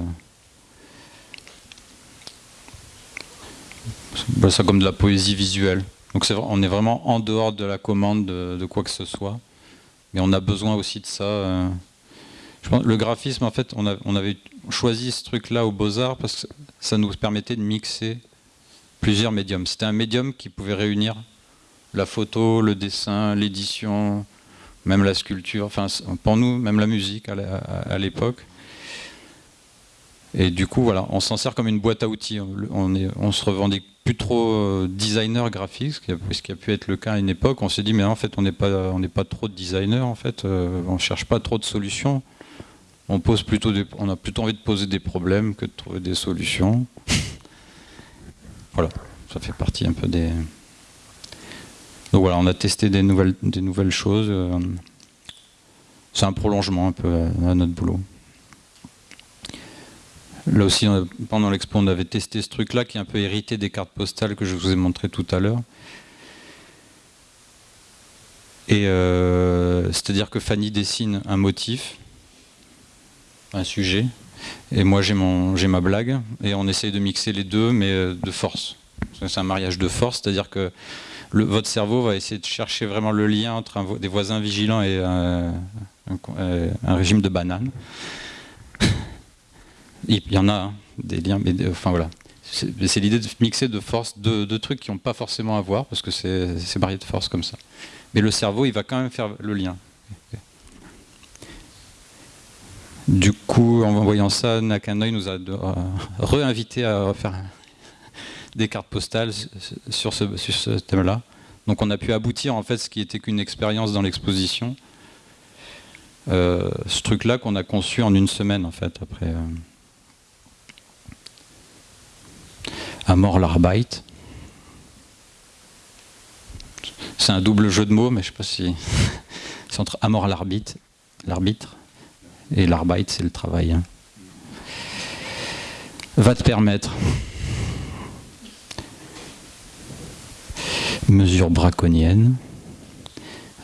ça comme de la poésie visuelle. Donc on est vraiment en dehors de la commande de, quoi que ce soit. Mais on a besoin aussi de ça. Euh. Je pense, le graphisme, en fait, on, avait choisi ce truc-là au Beaux-Arts parce que ça nous permettait de mixer plusieurs médiums. C'était un médium qui pouvait réunir la photo, le dessin, l'édition, même la sculpture, enfin pour nous, même la musique à l'époque. Et du coup, voilà, on s'en sert comme une boîte à outils. On, est, on se revendique plus trop euh, designer graphique, ce qui, a, pu être le cas à une époque. On s'est dit, mais en fait, on n'est pas, on n'est pas trop de designer. En fait, euh, on cherche pas trop de solutions. On pose plutôt, on a plutôt envie de poser des problèmes que de trouver des solutions. voilà, ça fait partie un peu des. Donc voilà, on a testé des nouvelles, des nouvelles choses. Euh, c'est un prolongement un peu à notre boulot. Là aussi, pendant l'expo, on avait testé ce truc-là qui est un peu hérité des cartes postales que je vous ai montré tout à l'heure. Et euh, c'est-à-dire que Fanny dessine un motif, un sujet, et moi j'ai ma blague, et on essaye de mixer les deux, mais euh, de force. C'est un mariage de force, c'est-à-dire que votre cerveau va essayer de chercher vraiment le lien entre des voisins vigilants et un, régime de bananes. Il y en a hein, des liens, mais enfin voilà. C'est l'idée de mixer de force deux, trucs qui n'ont pas forcément à voir, parce que c'est marié de force comme ça. Mais le cerveau, il va quand même faire le lien. Du coup, en voyant ça, Nakanoï nous a euh, réinvité à faire des cartes postales sur ce, ce thème-là. Donc on a pu aboutir en fait ce qui était qu'une expérience dans l'exposition. Euh, ce truc-là qu'on a conçu en une semaine en fait après. Euh, Amor l'Arbeit. C'est un double jeu de mots, mais je ne sais pas si. c'est entre Amor l'arbitre, l'arbitre, et l'Arbeit, c'est le travail. Hein. Va te permettre. Mesure braconnienne.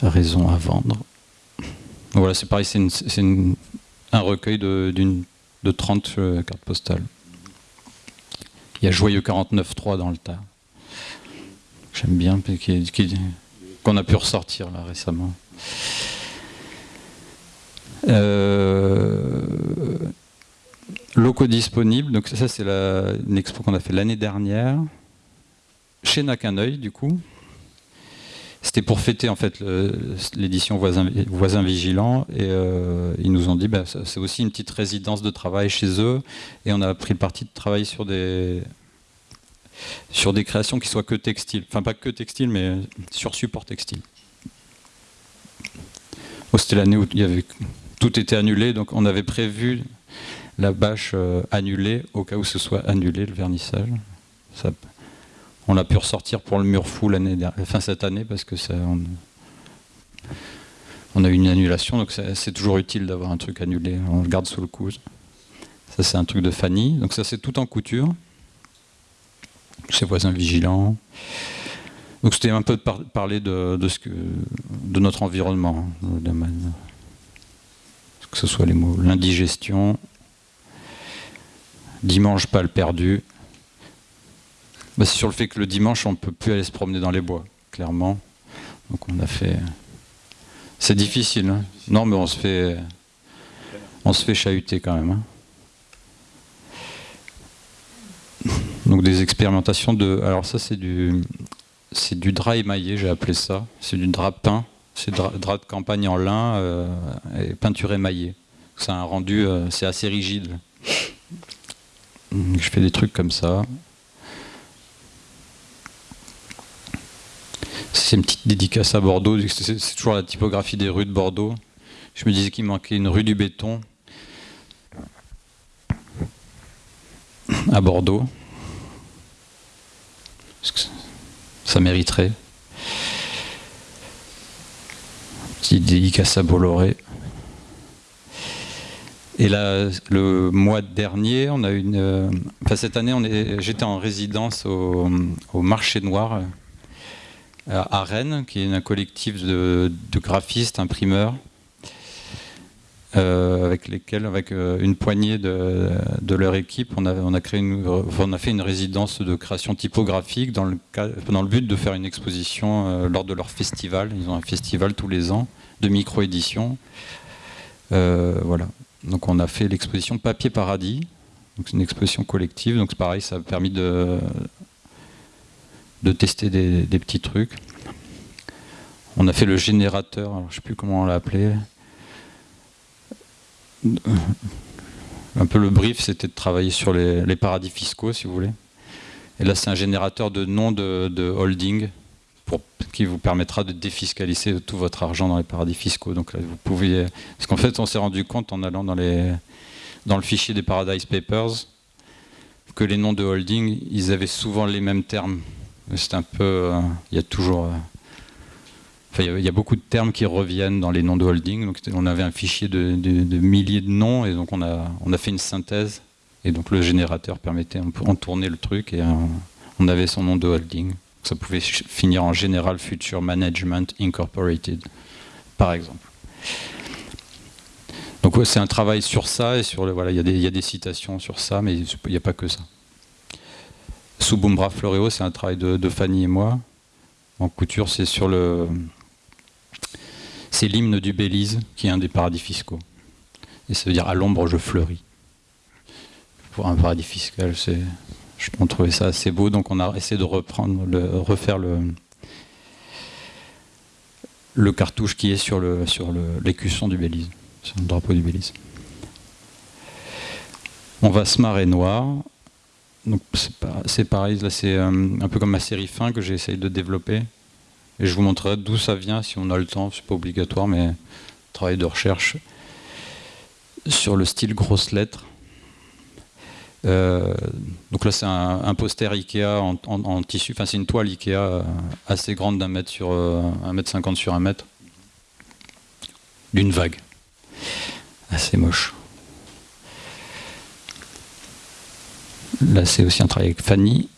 Raison à vendre. Voilà, c'est pareil, c'est un recueil de, de 30 euh, cartes postales. Il y a Joyeux 49.3 dans le tas. J'aime bien, qu'on a pu ressortir là récemment. Euh, locaux disponibles, donc ça c'est une expo qu'on a fait l'année dernière, chez Nakaneuil du coup. C'était pour fêter en fait l'édition voisin, Vigilant et euh, ils nous ont dit bah, c'est aussi une petite résidence de travail chez eux et on a pris le parti de travailler sur des sur des créations qui soient que textiles, enfin pas que textiles mais sur support textile. C'était l'année où tout était annulé donc on avait prévu la bâche euh, annulée au cas où ce soit annulé le vernissage. On l'a pu ressortir pour le mur fou l'année fin cette année parce que ça, on, a eu une annulation, donc c'est toujours utile d'avoir un truc annulé. On le garde sous le coude. Ça c'est un truc de Fanny. Donc ça c'est tout en couture. Ses voisins vigilants. Donc c'était un peu de parler de, ce que, de notre environnement, que ce soit les mots l'indigestion, dimanche pas le perdu, bah, c'est sur le fait que le dimanche, on ne peut plus aller se promener dans les bois, clairement. Donc on a fait... C'est difficile, hein Non, mais on se fait... On se fait chahuter quand même. Hein Donc des expérimentations de... Alors ça, c'est du... C'est du drap émaillé, j'ai appelé ça. C'est du drap peint. C'est drap de campagne en lin euh, et peinture émaillée. C'est un rendu, euh, c'est assez rigide. Je fais des trucs comme ça. C'est une petite dédicace à Bordeaux, c'est toujours la typographie des rues de Bordeaux. Je me disais qu'il manquait une rue du béton à Bordeaux. Ça mériterait. Petite dédicace à Bolloré. Et là, le mois dernier, on a une. Euh, enfin, cette année, j'étais en résidence au, au marché noir à Rennes, qui est un collectif de, graphistes, imprimeurs, euh, avec lesquels, avec euh, une poignée de, leur équipe, on a, on a, fait une résidence de création typographique dans le, dans le but de faire une exposition euh, lors de leur festival. Ils ont un festival tous les ans de micro-édition. voilà. Donc on a fait l'exposition Papier Paradis. C'est une exposition collective, donc c'est pareil, ça a permis de, de tester des, petits trucs. On a fait le générateur, je ne sais plus comment on l'a appelé. Un peu le brief, c'était de travailler sur les, paradis fiscaux, si vous voulez. Et là, c'est un générateur de noms de, holding qui vous permettra de défiscaliser tout votre argent dans les paradis fiscaux. Donc là, vous pouvez... Parce qu'en fait, on s'est rendu compte en allant dans le fichier des Paradise Papers que les noms de holding, ils avaient souvent les mêmes termes c'est un peu. Euh, il y a toujours. Euh, il y, a beaucoup de termes qui reviennent dans les noms de holding. Donc on avait un fichier de, milliers de noms et donc on a, on a fait une synthèse. Et donc le générateur permettait, on tournait le truc et euh, on avait son nom de holding. Ça pouvait finir en General Future Management Incorporated, par exemple. Donc c'est un travail sur ça, et sur le, voilà, il y, a des citations sur ça, mais il n'y a pas que ça. Sous Bumbra Floreo, c'est un travail de, Fanny et moi. En couture, c'est sur le... C'est l'hymne du Belize, qui est un des paradis fiscaux. Et ça veut dire « à l'ombre, je fleuris ». Pour un paradis fiscal, c'est... On trouvait ça assez beau, donc on a essayé de reprendre, refaire le, le cartouche qui est sur le sur l'écusson du Belize, sur le drapeau du Belize. On va se marrer noir. Donc c'est pareil, c'est euh, un peu comme ma série fin que j'essaye de développer. Et je vous montrerai d'où ça vient si on a le temps, c'est pas obligatoire, mais travail de recherche sur le style grosse lettres. Euh, donc là, c'est un, poster Ikea en, tissu, enfin c'est une toile Ikea euh, assez grande d'un mètre sur un mètre cinquante sur un mètre, d'une vague, assez moche. Là, c'est aussi un travail avec Fanny.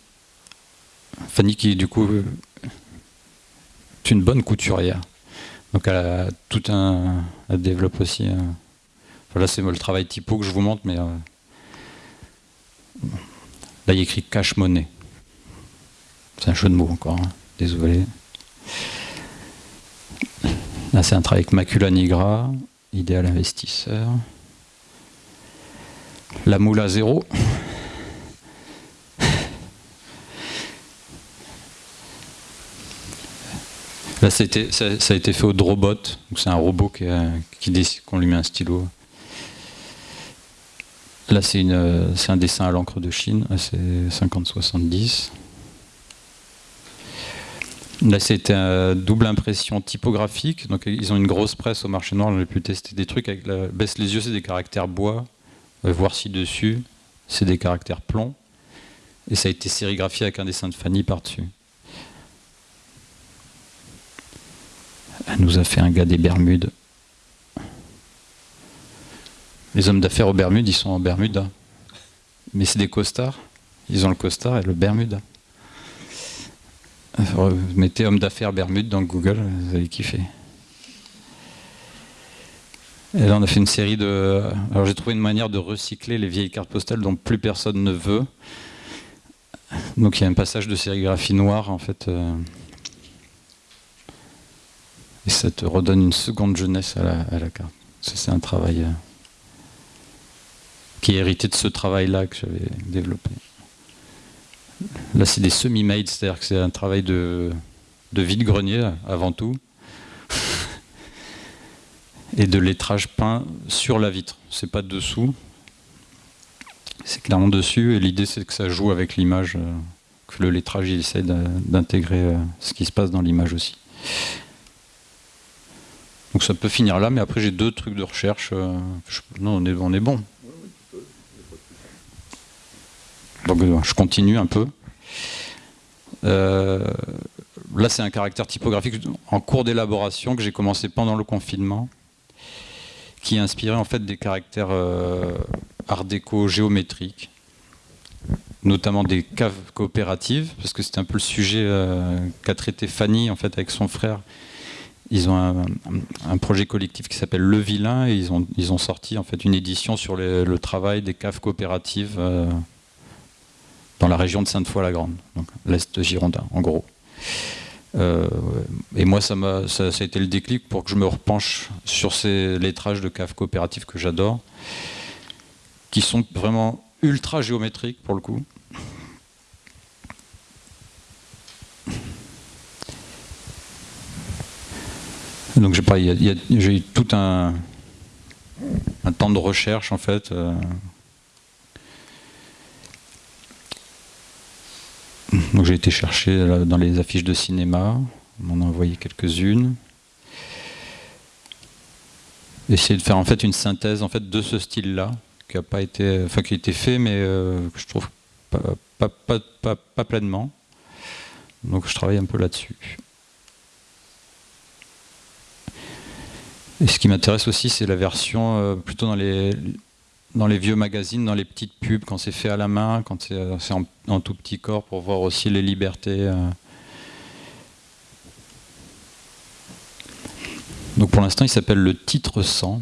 Fanny qui, du coup, est une bonne couturière. Donc elle a tout un... Elle développe aussi... Voilà, c'est le travail typo que je vous montre, mais... Là, il y a écrit cash money. C'est un jeu de mots encore, hein. désolé. Là, c'est un travail avec Macula Nigra, idéal investisseur. La moule à zéro. Là, ça, ça, a été fait au Drobot, c'est un robot qui, décide qu'on lui met un stylo. Là, c'est un dessin à l'encre de Chine, c'est 50-70. Là, c'était une double impression typographique. Donc, ils ont une grosse presse au marché noir. On a pu tester des trucs avec la baisse les yeux, c'est des caractères bois. voir si dessus, c'est des caractères plomb. Et ça a été sérigraphié avec un dessin de Fanny par-dessus. Elle nous a fait un gars des Bermudes. Les hommes d'affaires aux Bermudes, ils sont en Bermuda. Mais c'est des costards. Ils ont le costard et le Bermuda. Vous mettez homme d'affaires Bermude dans Google, vous allez kiffer. Et là, on a fait une série de... Alors, j'ai trouvé une manière de recycler les vieilles cartes postales dont plus personne ne veut. Donc, il y a un passage de sérigraphie noire, en fait. Euh, et ça te redonne une seconde jeunesse à la, carte. C'est un travail... Euh, qui est hérité de ce travail-là que j'avais développé. Là, c'est des semi-made, c'est-à-dire que c'est un travail de, de vide-grenier avant tout, et de lettrage peint sur la vitre. C'est pas dessous, c'est clairement dessus, et l'idée c'est que ça joue avec l'image, euh, que le lettrage il essaie d'intégrer euh, ce qui se passe dans l'image aussi. Donc ça peut finir là, mais après j'ai deux trucs de recherche. Euh, non, on est, on est bon. Donc euh, je continue un peu. Euh, là, c'est un caractère typographique en cours d'élaboration que j'ai commencé pendant le confinement, qui inspiré en fait des caractères art déco géométriques, notamment des caves coopératives, parce que c'est un peu le sujet qu'a traité Fanny en fait avec son frère. Ils ont un, projet collectif qui s'appelle Le Vilain et ils ont, sorti en fait une édition sur le travail des caves coopératives dans la région de Sainte-Foy-la-Grande, donc l'Est girondin, en gros. Euh, et moi, ça, a, ça, a été le déclic pour que je me repenche sur ces lettrages de caves coopératives que j'adore, qui sont vraiment ultra géométriques pour le coup. Donc j'ai eu tout un, un, temps de recherche en fait. Euh, Donc j'ai été chercher dans les affiches de cinéma, on m'en a envoyé quelques-unes. Essayer de faire en fait une synthèse en fait de ce style-là, qui a pas été, enfin qui a été fait, mais euh, que je trouve pas, pas, pleinement. Donc je travaille un peu là-dessus. Et ce qui m'intéresse aussi, c'est la version euh, plutôt dans les, dans les vieux magazines, dans les petites pubs, quand c'est fait à la main, quand c'est euh, en, tout petit corps, pour voir aussi les libertés. Euh. Donc pour l'instant, il s'appelle le titre 100.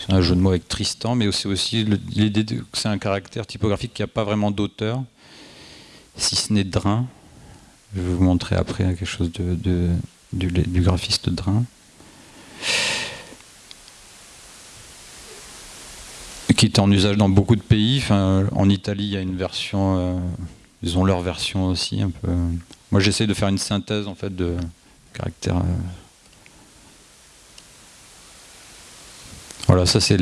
C'est un jeu de mots avec Tristan, mais c'est aussi l'idée que c'est un caractère typographique qui n'a pas vraiment d'auteur, si ce n'est Drin. Je vais vous montrer après quelque chose de, du, du graphiste Drin. Qui est en usage dans beaucoup de pays. En Italie, il y a une version, euh, ils ont leur version aussi un peu. Moi, j'essaie de faire une synthèse en fait de caractère. Euh, Voilà, ça c'est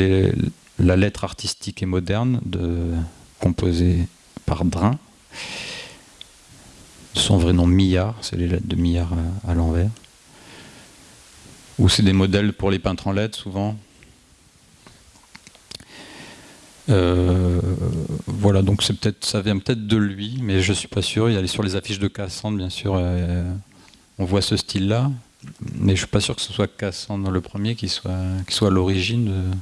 la lettre artistique et moderne de, composée par Drin. Son vrai nom Millard, c'est les lettres de Millard à, l'envers. Ou c'est des modèles pour les peintres en lettres souvent. Euh, voilà, donc c'est peut-être, ça vient peut-être de lui, mais je suis pas sûr. Il a sur les affiches de Cassandre, bien sûr, euh, on voit ce style-là mais je suis pas sûr que ce soit Cassandre le premier qui soit, qui soit l'origine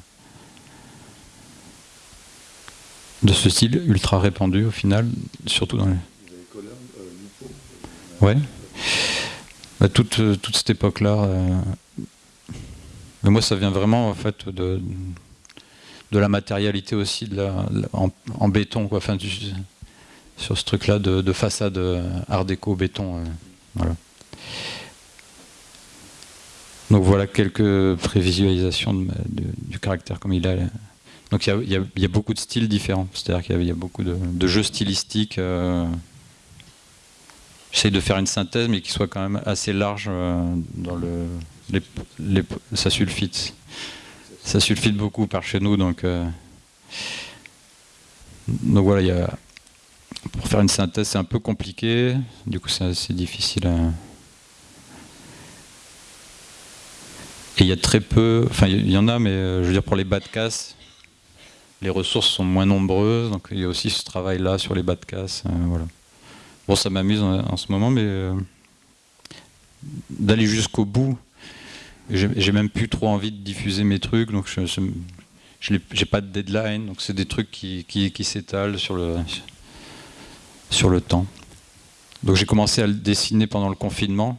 de, ce style ultra répandu au final, surtout dans les... Ouais. Bah, toute, toute, cette époque-là. Euh, mais moi, ça vient vraiment en fait de, de la matérialité aussi, de la, en, béton, quoi. Enfin, sur ce truc-là de, façade euh, art déco béton. Euh, voilà. Donc voilà quelques prévisualisations du caractère comme il est. Donc il y, a, beaucoup de styles différents, c'est-à-dire qu'il y, a beaucoup de, jeux stylistiques. Euh, J'essaie de faire une synthèse, mais qui soit quand même assez large euh, dans le. Ça sulfite. Ça sulfite beaucoup par chez nous, donc. Euh, donc voilà, il y a, pour faire une synthèse, c'est un peu compliqué. Du coup, c'est difficile à. Et il y a très peu, enfin il y en a, mais euh, je veux dire pour les bas de casse, les ressources sont moins nombreuses, donc il y a aussi ce travail-là sur les bas de casse. Euh, voilà. Bon, ça m'amuse en, ce moment, mais d'aller jusqu'au bout, j'ai même plus trop envie de diffuser mes trucs, donc je n'ai pas de deadline, donc c'est des trucs qui, s'étalent sur le, temps. Donc j'ai commencé à le dessiner pendant le confinement,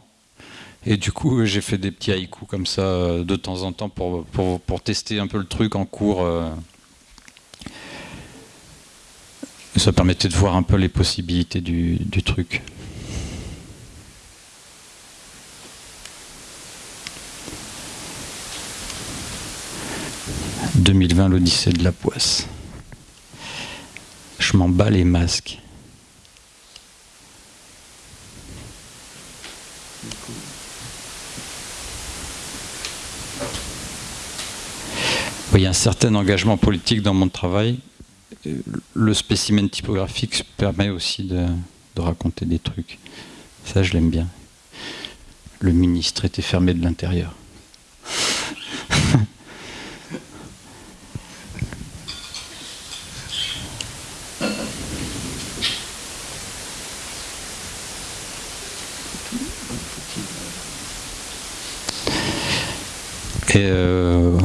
et du coup, j'ai fait des petits haïkus comme ça euh, de temps en temps pour, tester un peu le truc en cours. Euh. ça permettait de voir un peu les possibilités du truc. « 2020, l'Odyssée de la poisse. Je m'en bats les masques. il y a un certain engagement politique dans mon travail. Le spécimen typographique permet aussi de, raconter des trucs. Ça, je l'aime bien. Le ministre était fermé de l'intérieur. Et euh,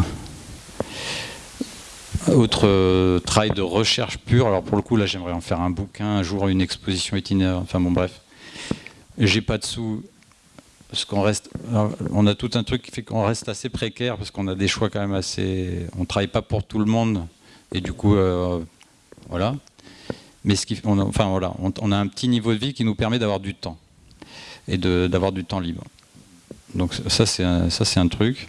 autre euh, travail de recherche pure, alors pour le coup là j'aimerais en faire un bouquin, un jour une exposition itinéraire, enfin bon bref. J'ai pas de sous, parce qu'on reste, on a tout un truc qui fait qu'on reste assez précaire, parce qu'on a des choix quand même assez, on travaille pas pour tout le monde, et du coup, euh, voilà. Mais ce qui, on enfin voilà, on, a un petit niveau de vie qui nous permet d'avoir du temps, et d'avoir du temps libre. Donc ça c'est c'est un truc.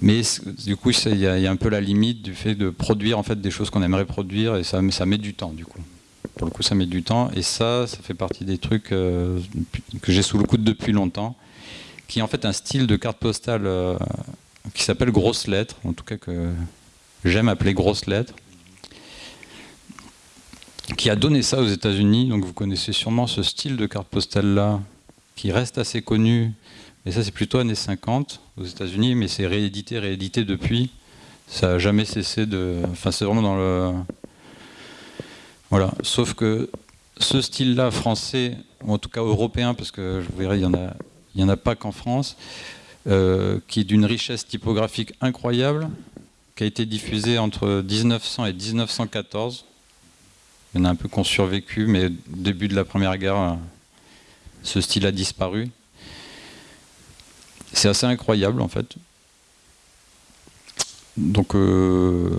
Mais du coup, il y, a un peu la limite du fait de produire en fait des choses qu'on aimerait produire et ça, ça met du temps du coup. Pour le coup, ça met du temps et ça, ça fait partie des trucs euh, que j'ai sous le coude depuis longtemps, qui est en fait un style de carte postale euh, qui s'appelle grosse lettre, en tout cas que j'aime appeler grosse lettre, qui a donné ça aux États-Unis. Donc vous connaissez sûrement ce style de carte postale là, qui reste assez connu et ça, c'est plutôt années 50 aux États-Unis, mais c'est réédité, réédité depuis. Ça n'a jamais cessé de. Enfin, c'est vraiment dans le. Voilà. Sauf que ce style-là, français, ou en tout cas européen, parce que je vous verrai, il n'y en, a, en a pas qu'en France, euh, qui est d'une richesse typographique incroyable, qui a été diffusé entre 1900 et 1914. Il y en a un peu qui ont survécu, mais au début de la Première Guerre, ce style a disparu. c'est assez incroyable en fait. Donc, euh,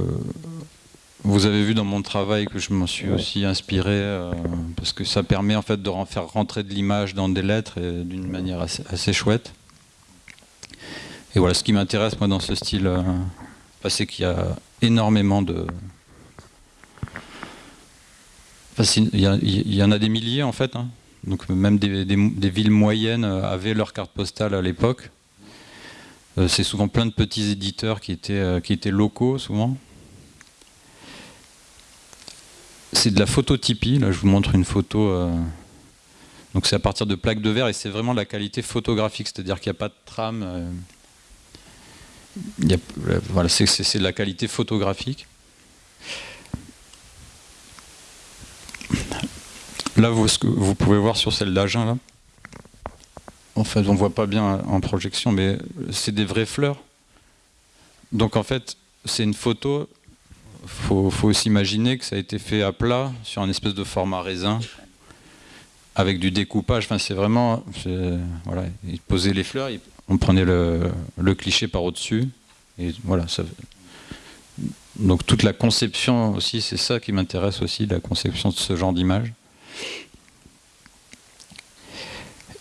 vous avez vu dans mon travail que je m'en suis aussi inspiré euh, parce que ça permet en fait de faire rentrer de l'image dans des lettres d'une manière assez, chouette. Et voilà, ce qui m'intéresse moi dans ce style, euh, c'est qu'il y a énormément de, il y, en a des milliers en fait. Hein. Donc même des, villes moyennes avaient leur carte postale à l'époque. Euh, c'est souvent plein de petits éditeurs qui étaient, euh, qui étaient locaux souvent. C'est de la phototypie, là je vous montre une photo. Euh, donc c'est à partir de plaques de verre et c'est vraiment la qualité photographique, c'est-à-dire qu'il n'y a pas de trame. c'est de la qualité photographique. Là, vous, ce que vous pouvez voir sur celle d'Agen, là, en fait, on ne voit pas bien en projection, mais c'est des vraies fleurs. Donc en fait, c'est une photo. Il faut, s'imaginer que ça a été fait à plat sur un espèce de format raisin avec du découpage. Enfin, c'est vraiment, voilà, ils posaient les fleurs, on prenait le, cliché par au-dessus, voilà. Donc toute la conception aussi, c'est ça qui m'intéresse aussi, la conception de ce genre d'image.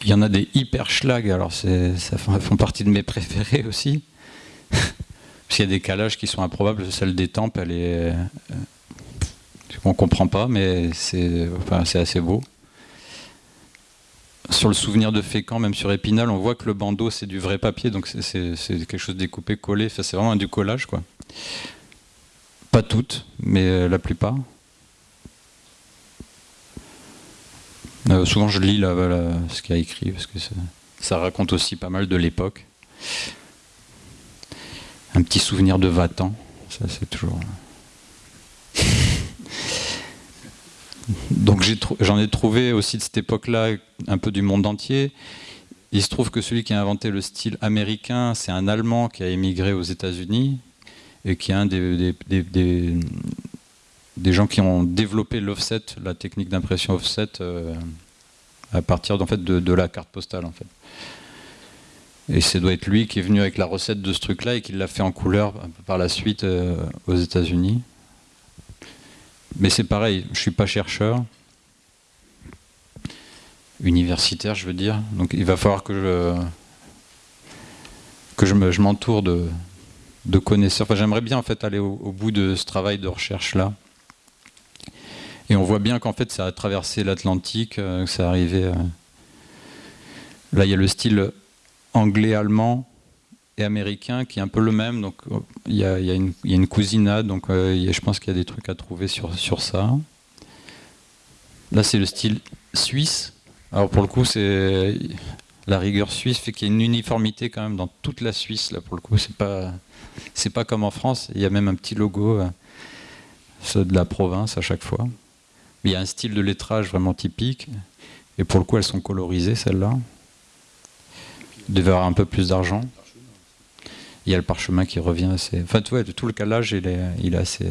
Il y en a des hyper schlag, alors ça font partie de mes préférés aussi. Parce qu'il y a des calages qui sont improbables. Celle des tempes, elle est. Euh, on comprend pas, mais c'est assez beau. Sur le souvenir de Fécamp, même sur Épinal, on voit que le bandeau c'est du vrai papier, donc c'est quelque chose découpé, collé. c'est vraiment du collage, quoi. Toutes, mais euh, la plupart. Euh, souvent, je lis ce qu'il a écrit parce que ça, raconte aussi pas mal de l'époque. Un petit souvenir de Vatan, ça c'est toujours. Donc j'en ai, trouvé aussi de cette époque-là un peu du monde entier. Il se trouve que celui qui a inventé le style américain, c'est un Allemand qui a émigré aux États-Unis et qui est un des, des gens qui ont développé l'offset, la technique d'impression offset, euh, à partir en fait, de, la carte postale. En fait. Et ça doit être lui qui est venu avec la recette de ce truc-là et qui l'a fait en couleur par la suite euh, aux États-Unis. Mais c'est pareil, je ne suis pas chercheur, universitaire, je veux dire. Donc il va falloir que je, que je m'entoure de, de connaisseurs. Enfin, J'aimerais bien en fait aller au bout de ce travail de recherche-là. Et on voit bien qu'en fait, ça a traversé l'Atlantique, euh, ça arrivait. Euh, là, il y a le style anglais, allemand et américain qui est un peu le même. Donc, il y a, une, cousinade. Donc, euh, je pense qu'il y a des trucs à trouver sur, sur ça. Là, c'est le style suisse. Alors, pour le coup, c'est la rigueur suisse fait qu'il y a une uniformité quand même dans toute la Suisse. Là, pour le coup, c'est pas c'est pas comme en France. Il y a même un petit logo de la province à chaque fois. Il y a un style de lettrage vraiment typique. Et pour le coup, elles sont colorisées, celles-là. Il devait avoir un peu plus d'argent. Il y a le parchemin qui revient assez... Enfin, tu vois, tout le calage, il est, il est assez...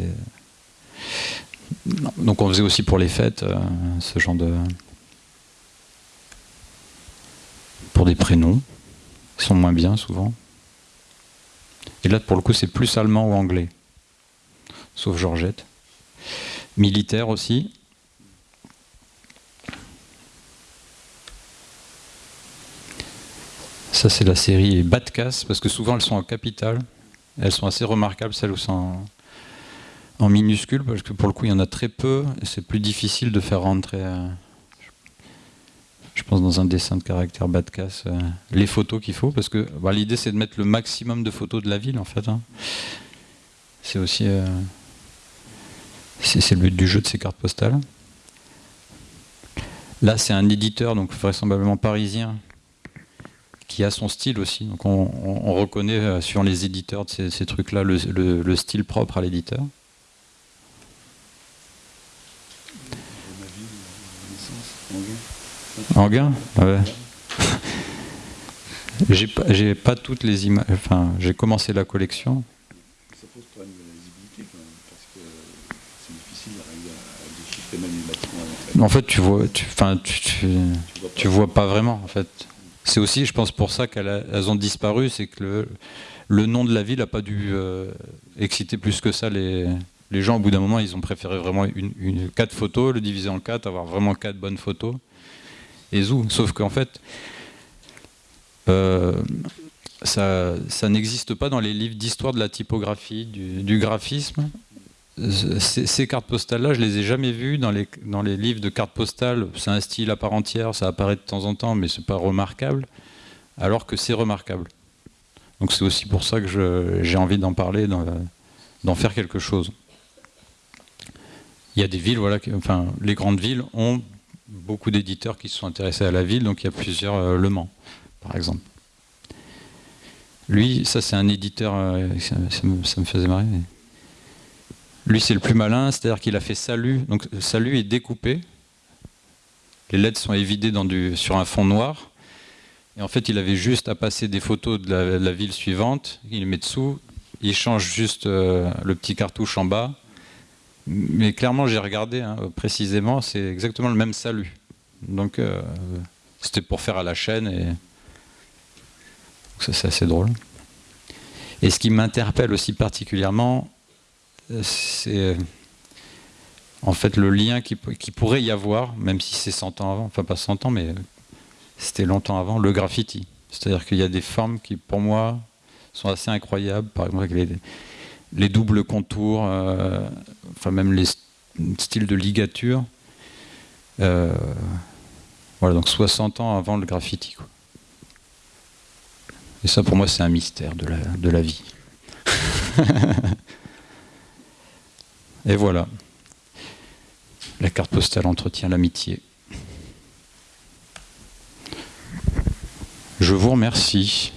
Donc on faisait aussi pour les fêtes, euh, ce genre de... Pour des prénoms, qui sont moins bien souvent. Et là, pour le coup, c'est plus allemand ou anglais. Sauf Georgette. Militaire aussi. Ça, c'est la série Batcas, parce que souvent elles sont en capitale. Elles sont assez remarquables, celles où sont en, minuscule, parce que pour le coup, il y en a très peu, et c'est plus difficile de faire rentrer, euh, je pense, dans un dessin de caractère Batcas, euh, les photos qu'il faut, parce que bah, l'idée, c'est de mettre le maximum de photos de la ville, en fait. Hein. C'est aussi... Euh, c'est le but du jeu de ces cartes postales. Là, c'est un éditeur, donc vraisemblablement parisien, qui a son style aussi. Donc on, reconnaît euh, sur les éditeurs de ces, trucs-là le, style propre à l'éditeur. Anguin ouais. J'ai pas, pas toutes les images. Enfin, j'ai commencé la collection. Ça pose pas une visibilité quand même, parce que c'est difficile à déchiffrer même les bâtiments. En fait, tu vois, tu, enfin, tu, tu, tu vois pas vraiment en fait c'est aussi, je pense, pour ça qu'elles ont disparu, c'est que le, nom de la ville n'a pas dû euh, exciter plus que ça les, gens. Au bout d'un moment, ils ont préféré vraiment une, quatre photos, le diviser en quatre, avoir vraiment quatre bonnes photos. Et zou. Sauf qu'en fait, euh, ça, n'existe pas dans les livres d'histoire de la typographie, du graphisme ces, cartes postales-là, je les ai jamais vues dans les, dans les livres de cartes postales. C'est un style à part entière, ça apparaît de temps en temps, mais c'est pas remarquable, alors que c'est remarquable. Donc c'est aussi pour ça que j'ai envie d'en parler, d'en faire quelque chose. Il y a des villes, voilà, enfin, les grandes villes ont beaucoup d'éditeurs qui se sont intéressés à la ville, donc il y a plusieurs euh, Le Mans, par exemple. Lui, ça c'est un éditeur, euh, ça, me, faisait marrer. Lui, c'est le plus malin, c'est-à-dire qu'il a fait salut. Donc, salut est découpé. Les lettres sont évidées sur un fond noir. Et en fait, il avait juste à passer des photos de la, ville suivante. Il les met dessous. Il change juste euh, le petit cartouche en bas. Mais clairement, j'ai regardé hein, précisément, c'est exactement le même salut. Donc, euh, c'était pour faire à la chaîne. Et ça, c'est assez drôle. Et ce qui m'interpelle aussi particulièrement, c'est en fait le lien qui, pourrait y avoir, même si c'est 100 ans avant, enfin pas 100 ans, mais c'était longtemps avant, le graffiti. C'est-à-dire qu'il y a des formes qui, pour moi, sont assez incroyables. Par exemple, les, les doubles contours, euh, enfin même les styles de ligature. Euh, voilà, donc 60 ans avant le graffiti. Et ça, pour moi, c'est un mystère de la, de la vie. Et voilà. La carte postale entretient l'amitié. Je vous remercie.